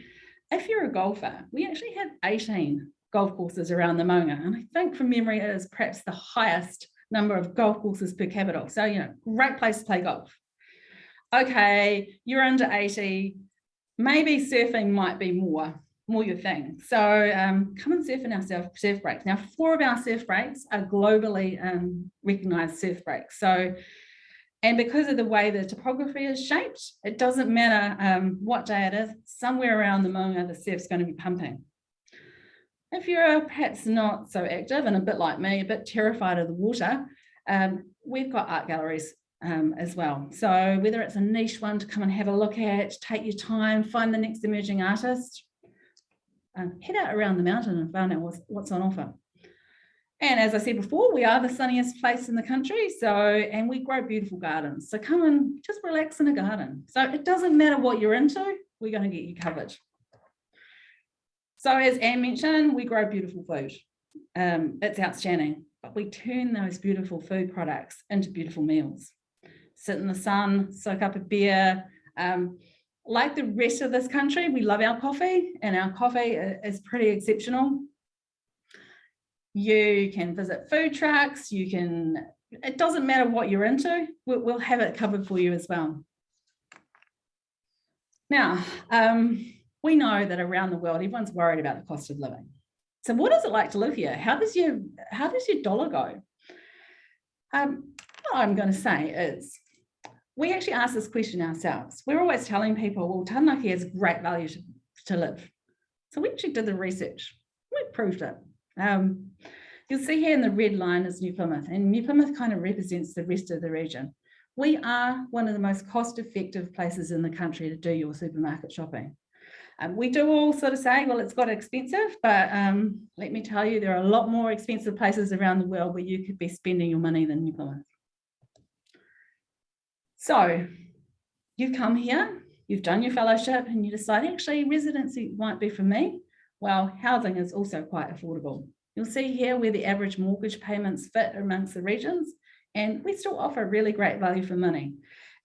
if you're a golfer, we actually have 18 golf courses around the Maunga. And I think from memory, it is perhaps the highest number of golf courses per capita. So, you know, great place to play golf okay, you're under 80, maybe surfing might be more, more your thing. So um, come and surf in our surf, surf breaks. Now, four of our surf breaks are globally um, recognized surf breaks. So, and because of the way the topography is shaped, it doesn't matter um, what day it is, somewhere around the Maunga, the surf's going to be pumping. If you're perhaps not so active and a bit like me, a bit terrified of the water, um, we've got art galleries um, as well. So whether it's a niche one to come and have a look at, take your time, find the next emerging artist, um, head out around the mountain and find out what's, what's on offer. And as I said before, we are the sunniest place in the country. So, and we grow beautiful gardens. So come and just relax in a garden. So it doesn't matter what you're into, we're going to get you covered. So as Anne mentioned, we grow beautiful food. Um, it's outstanding, but we turn those beautiful food products into beautiful meals sit in the sun, soak up a beer. Um, like the rest of this country, we love our coffee and our coffee is pretty exceptional. You can visit food trucks, you can, it doesn't matter what you're into, we'll, have it covered for you as well. Now, um, we know that around the world, everyone's worried about the cost of living. So what is it like to live here? How does your, how does your dollar go? Um, I'm going to say is we actually ask this question ourselves. We're always telling people, well, Taranaki has great value to, to live. So we actually did the research. We proved it. Um, you'll see here in the red line is New Plymouth, and New Plymouth kind of represents the rest of the region. We are one of the most cost-effective places in the country to do your supermarket shopping. Um, we do all sort of say, well, it's got expensive, but um, let me tell you, there are a lot more expensive places around the world where you could be spending your money than New Plymouth. So you've come here, you've done your fellowship and you decide actually residency might be for me. Well, housing is also quite affordable. You'll see here where the average mortgage payments fit amongst the regions and we still offer really great value for money.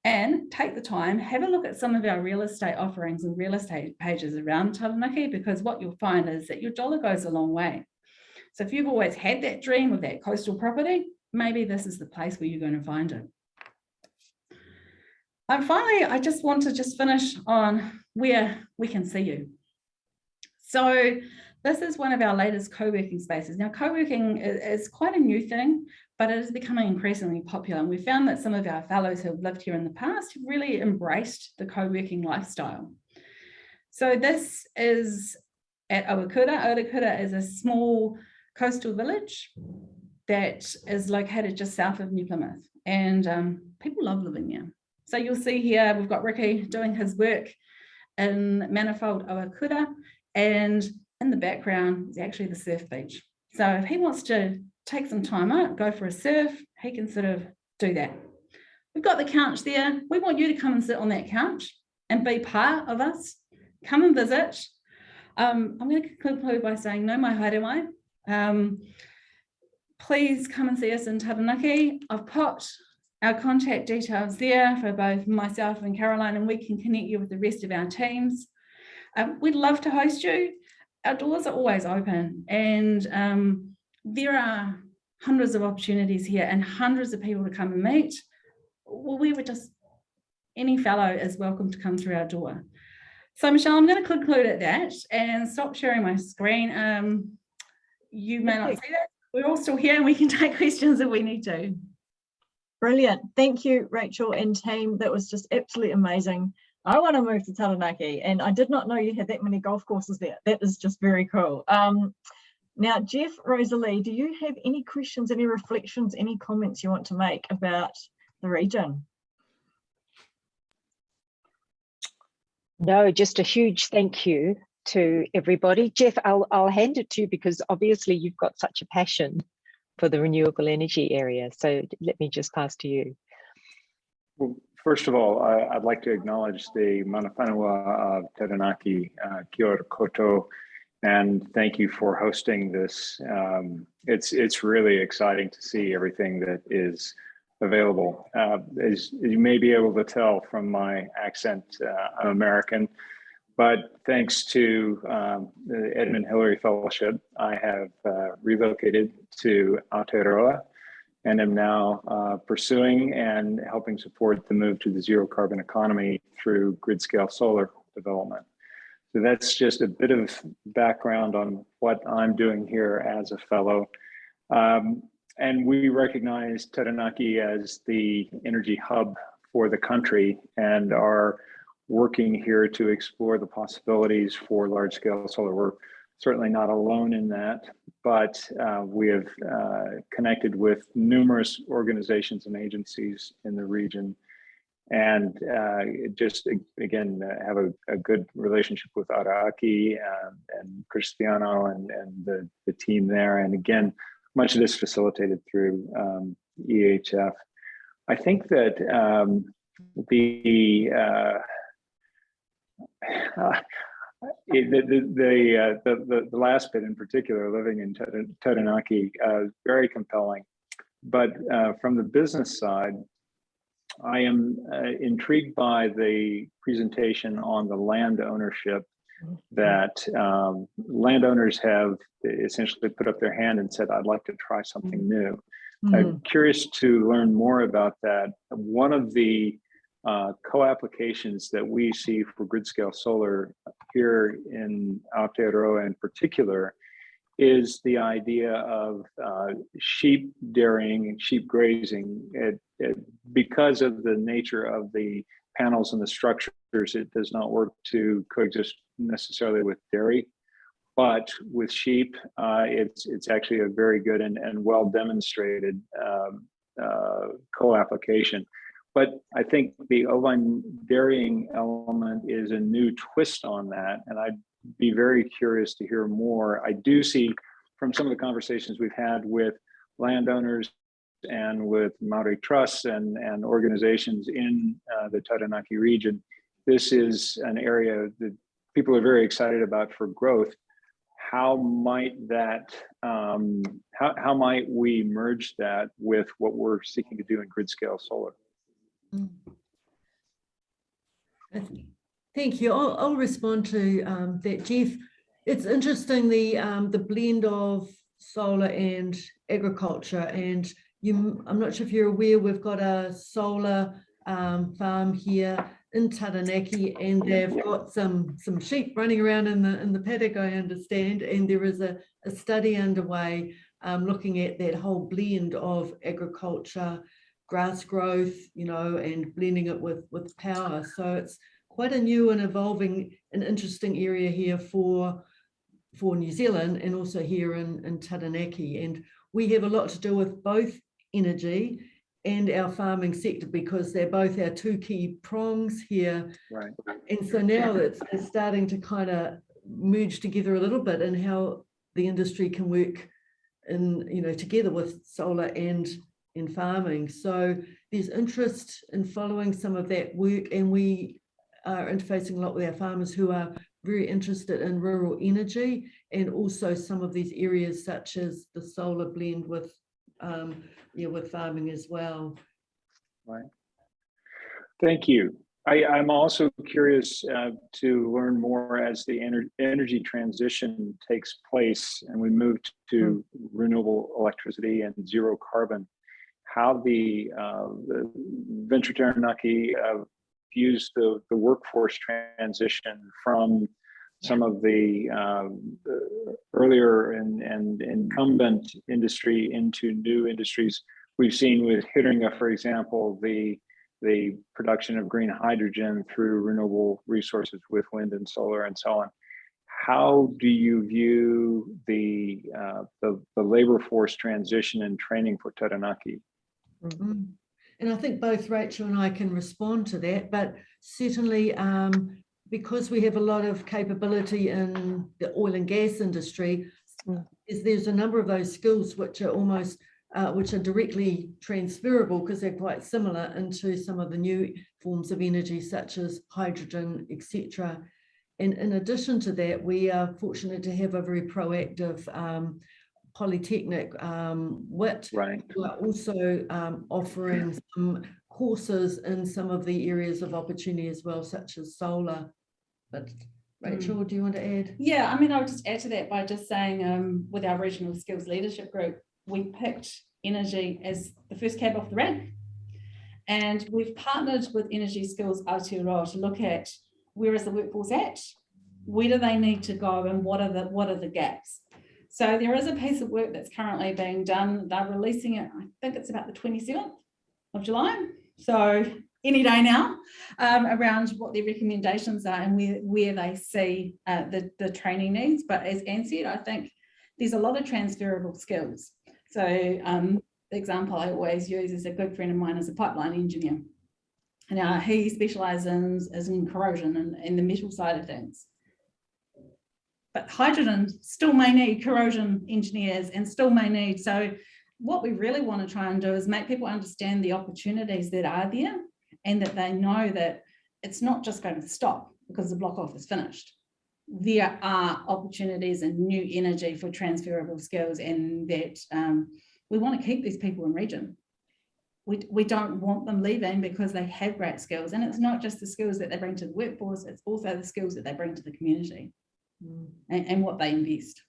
And take the time, have a look at some of our real estate offerings and real estate pages around Taranaki because what you'll find is that your dollar goes a long way. So if you've always had that dream of that coastal property, maybe this is the place where you're going to find it. And finally, I just want to just finish on where we can see you. So this is one of our latest co-working spaces. Now, co-working is, quite a new thing, but it is becoming increasingly popular. And we found that some of our fellows who have lived here in the past have really embraced the co-working lifestyle. So this is at Oakura. Oakura is a small coastal village that is located just south of New Plymouth. And um, people love living there. So you'll see here, we've got Ricky doing his work in Manifold Oakura and in the background is actually the surf beach. So if he wants to take some time out, go for a surf, he can sort of do that. We've got the couch there. We want you to come and sit on that couch and be part of us. Come and visit. Um, I'm going to conclude by saying nau mai haere. Um, please come and see us in Taranaki. I've put our contact details there for both myself and Caroline, and we can connect you with the rest of our teams. Um, we'd love to host you. Our doors are always open and um, there are hundreds of opportunities here and hundreds of people to come and meet. Well, we would just, any fellow is welcome to come through our door. So Michelle, I'm going to conclude at that and stop sharing my screen. Um, you may not see that. We're all still here and we can *laughs* take questions if we need to. Brilliant. Thank you, Rachel and team. That was just absolutely amazing. I want to move to Taranaki and I did not know you had that many golf courses there. That is just very cool. Um, now, Jeff, Rosalie, do you have any questions, any reflections, any comments you want to make about the region? No, just a huge thank you to everybody. Jeff, I'll, I'll hand it to you because obviously you've got such a passion for the renewable energy area. So let me just pass to you. Well, first of all, I, would like to acknowledge the Mana of Taranaki, uh, Kia koutou, and thank you for hosting this. Um, it's it's really exciting to see everything that is available. Uh, as, you may be able to tell from my accent, uh, I'm American, but thanks to um, the Edmund Hillary Fellowship, I have uh, relocated to Aotearoa and am now uh, pursuing and helping support the move to the zero carbon economy through grid scale solar development. So that's just a bit of background on what I'm doing here as a fellow. Um, and we recognize Taranaki as the energy hub for the country and are working here to explore the possibilities for large scale solar. We're certainly not alone in that, but uh, we have uh, connected with numerous organizations and agencies in the region and uh, just again uh, have a, a, good relationship with Ara Ake and, and Cristiano and, and the, the team there. And again, much of this facilitated through um, EHF. I think that um, the, uh, *sighs* the, the, the, uh, the, the, last bit in particular, living in Taranaki, uh, very compelling. But uh, from the business side, I am uh, intrigued by the presentation on the land ownership that um, landowners have essentially put up their hand and said, I'd like to try something Mm-hmm. new. I'm curious to learn more about that. One of the uh, co-applications that we see for grid scale solar here in Aotearoa in particular is the idea of uh, sheep dairying and sheep grazing. It, it, because of the nature of the panels and the structures, it does not work to coexist necessarily with dairy, but with sheep, uh, it's it's actually a very good and, and well demonstrated um, uh, co-application. But I think the ovine dairying element is a new twist on that, and I'd be very curious to hear more. I do see from some of the conversations we've had with landowners and with Maori trusts and, and organizations in uh, the Taranaki region, this is an area that people are very excited about for growth. How might that, um, how, how might we merge that with what we're seeking to do in grid scale solar? Thank you. I'll, I'll respond to um, that, Jeff. It's interesting the um, the blend of solar and agriculture, and you. I'm not sure if you're aware. We've got a solar um, farm here in Taranaki, and they've got some some sheep running around in the in the paddock. I understand, and there is a, a study underway um, looking at that whole blend of agriculture, grass growth, you know, and blending it with with power. So it's quite a new and evolving and interesting area here for for New Zealand and also here in, in Taranaki. And we have a lot to do with both energy and our farming sector because they're both our two key prongs here. Right. And so now it's, it's starting to kind of merge together a little bit and how the industry can work in, you know, together with solar and in farming. So there's interest in following some of that work and we are interfacing a lot with our farmers who are very interested in rural energy and also some of these areas such as the solar blend with um, yeah, with farming as well. Right. Thank you. I, I'm also curious uh, to learn more as the ener- energy transition takes place and we move to renewable electricity and zero carbon, how the, uh, the Venture Taranaki uh, views the, the workforce transition from some of the, the earlier and, and incumbent industry into new industries. We've seen with Hiringa, for example, the the production of green hydrogen through renewable resources with wind and solar and so on. How do you view the, uh, the, the labor force transition and training for Taranaki? Mm. And I think both Rachel and I can respond to that, but certainly um, because we have a lot of capability in the oil and gas industry, is there's a number of those skills which are almost uh, which are directly transferable because they're quite similar into some of the new forms of energy such as hydrogen, etc. And in addition to that, we are fortunate to have a very proactive um, Polytechnic um, WIT, right. who are also um, offering some courses in some of the areas of opportunity as well, such as solar. But Rachel, do you want to add? Yeah, I mean, I would just add to that by just saying um, with our regional skills leadership group, we picked energy as the first cab off the rank. And we've partnered with Energy Skills Aotearoa to look at where is the workforce at, where do they need to go and what are the what are the gaps. So there is a piece of work that's currently being done. They're releasing it, I think it's about the 27th of July. So any day now um, around what their recommendations are and where, where they see uh, the, the training needs. But as Anne said, I think there's a lot of transferable skills. So um, the example I always use is a good friend of mine is a pipeline engineer. Now he specializes in, in corrosion and in the metal side of things. But hydrogen still may need corrosion engineers and still may need, so what we really want to try and do is make people understand the opportunities that are there and that they know that it's not just going to stop because the block off is finished. There are opportunities and new energy for transferable skills and that um, we want to keep these people in region. We, we don't want them leaving because they have great skills and it's not just the skills that they bring to the workforce, it's also the skills that they bring to the community mm. And, and what they invest.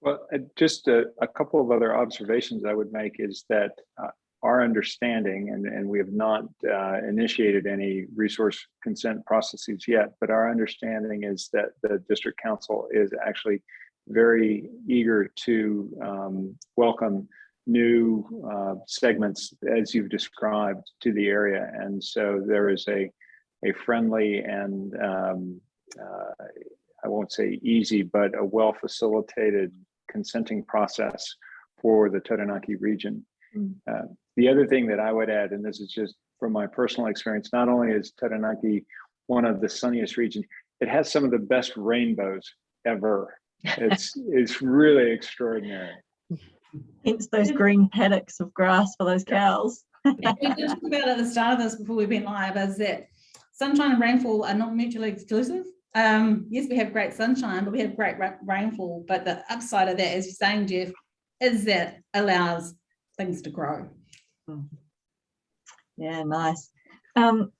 Well, uh, just a, a, couple of other observations I would make is that uh, our understanding, and, and we have not uh, initiated any resource consent processes yet, but our understanding is that the district council is actually very eager to um, welcome new uh, segments as you've described to the area. And so there is a, a friendly and um, uh, I won't say easy, but a well facilitated consenting process for the Taranaki region. Mm. Uh, the other thing that I would add, and this is just from my personal experience, not only is Taranaki one of the sunniest regions, it has some of the best rainbows ever. It's *laughs* it's really extraordinary. Hence those green paddocks of grass for those cows. we did talk about at the start of this before we went live is that sunshine and rainfall are not mutually exclusive. Um, yes, we have great sunshine, but we have great ra rainfall. But the upside of that, as you're saying, Jeff, is that allows things to grow. Yeah, nice. Um,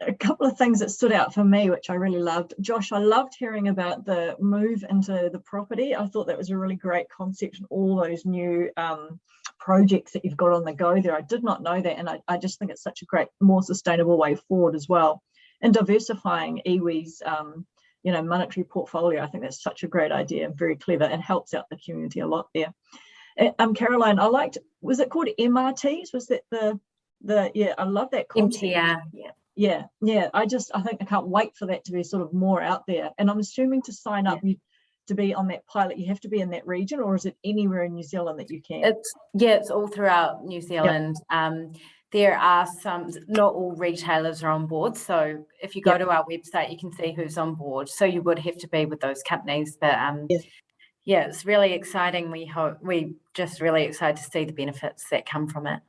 a couple of things that stood out for me, which I really loved. Josh, I loved hearing about the move into the property. I thought that was a really great concept and all those new um, projects that you've got on the go there. I did not know that. And I, I, just think it's such a great, more sustainable way forward as well. And diversifying iwi's, um, you know, monetary portfolio. I think that's such a great idea and very clever and helps out the community a lot there. Um, Caroline, I liked, was it called MRTs? Was that the, the, yeah, I love that concept. MTR, yeah. Yeah, yeah, I just, I think I can't wait for that to be sort of more out there. And I'm assuming to sign up, yeah. you to be on that pilot, you have to be in that region or is it anywhere in New Zealand that you can? It's, yeah, it's all throughout New Zealand. Yep. Um, there are some, not all retailers are on board. So if you go yep. to our website, you can see who's on board. So you would have to be with those companies, but um, yes yeah, it's really exciting. We hope we just really excited to see the benefits that come from it.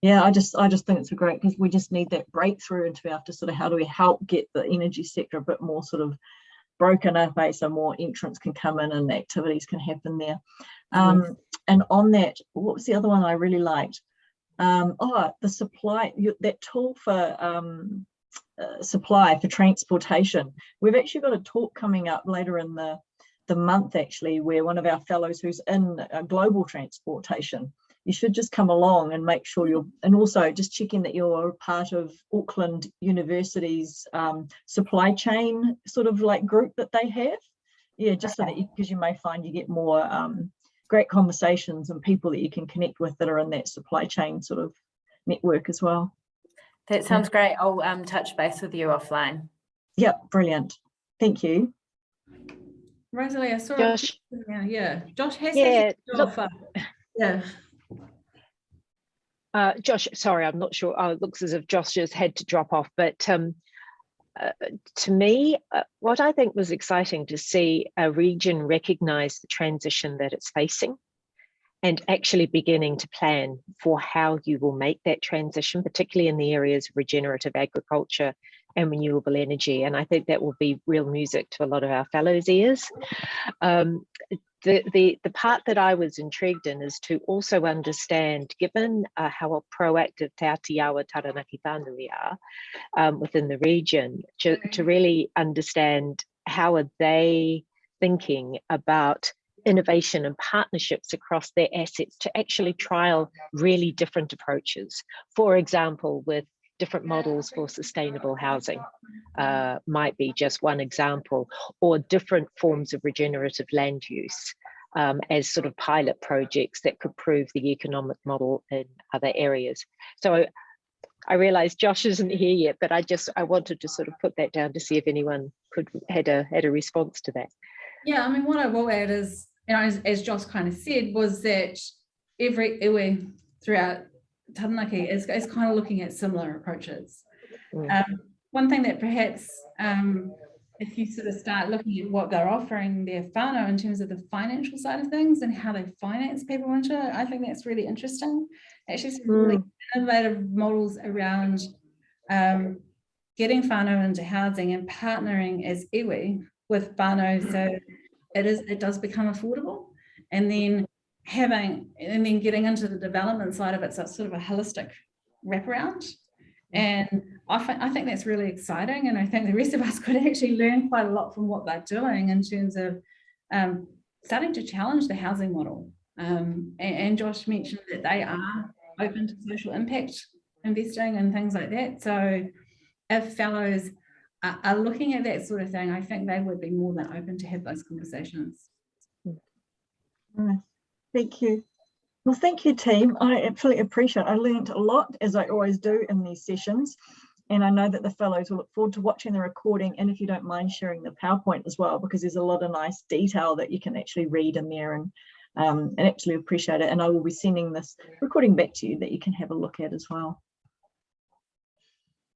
Yeah, I just I just think it's a great because we just need that breakthrough into be able to sort of how do we help get the energy sector a bit more sort of broken up, eh? so more entrants can come in and activities can happen there. Um, mm. And on that, what was the other one I really liked? Um, oh, the supply, that tool for um, uh, supply for transportation. We've actually got a talk coming up later in the, the month actually, where one of our fellows who's in uh, global transportation, you should just come along and make sure you're, and also just checking that you're part of Auckland University's um, supply chain sort of like group that they have. Yeah, just so that you, because you may find you get more um, great conversations and people that you can connect with that are in that supply chain sort of network as well. That sounds great. I'll um, touch base with you offline. Yep, brilliant. Thank you. Rosalie, I saw. a Josh. question Yeah, Josh has. Yeah, to look- off, uh, Yeah, Uh, Josh, sorry, I'm not sure. Oh, it looks as if Josh just had to drop off. But um, uh, to me, uh, what I think was exciting to see a region recognize the transition that it's facing and actually beginning to plan for how you will make that transition, particularly in the areas of regenerative agriculture and renewable energy. And I think that will be real music to a lot of our fellows' ears. Um, the, the, the part that I was intrigued in is to also understand, given uh, how proactive Te Atiawa Taranaki whānui are um, within the region, to, to really understand how are they thinking about innovation and partnerships across their assets to actually trial really different approaches. For example, with different models for sustainable housing uh, might be just one example, or different forms of regenerative land use um, as sort of pilot projects that could prove the economic model in other areas. So I realize Josh isn't here yet, but I just I wanted to sort of put that down to see if anyone could had a had a response to that. yeah, I mean, what I will add is, you know, as, as Josh kind of said, was that every iwi throughout Taranaki is, is kind of looking at similar approaches. Mm. Um, one thing that perhaps um, if you sort of start looking at what they're offering their whānau in terms of the financial side of things and how they finance people into it, I think that's really interesting. Actually, some really innovative models around um, getting whānau into housing and partnering as iwi with whānau so it is it does become affordable and then having and then getting into the development side of it so it's sort of a holistic wraparound. And I, I think that's really exciting and I think the rest of us *laughs* could actually learn quite a lot from what they're doing in terms of um, starting to challenge the housing model. Um, and, and Josh mentioned that they are open to social impact investing and things like that. So if fellows are, are looking at that sort of thing I think they would be more than open to have those conversations. Nice. Thank you. Well, thank you, team. I absolutely appreciate it. I learned a lot, as I always do in these sessions. And I know that the fellows will look forward to watching the recording and if you don't mind sharing the PowerPoint as well, because there's a lot of nice detail that you can actually read in there and, um, and actually appreciate it. And I will be sending this recording back to you that you can have a look at as well.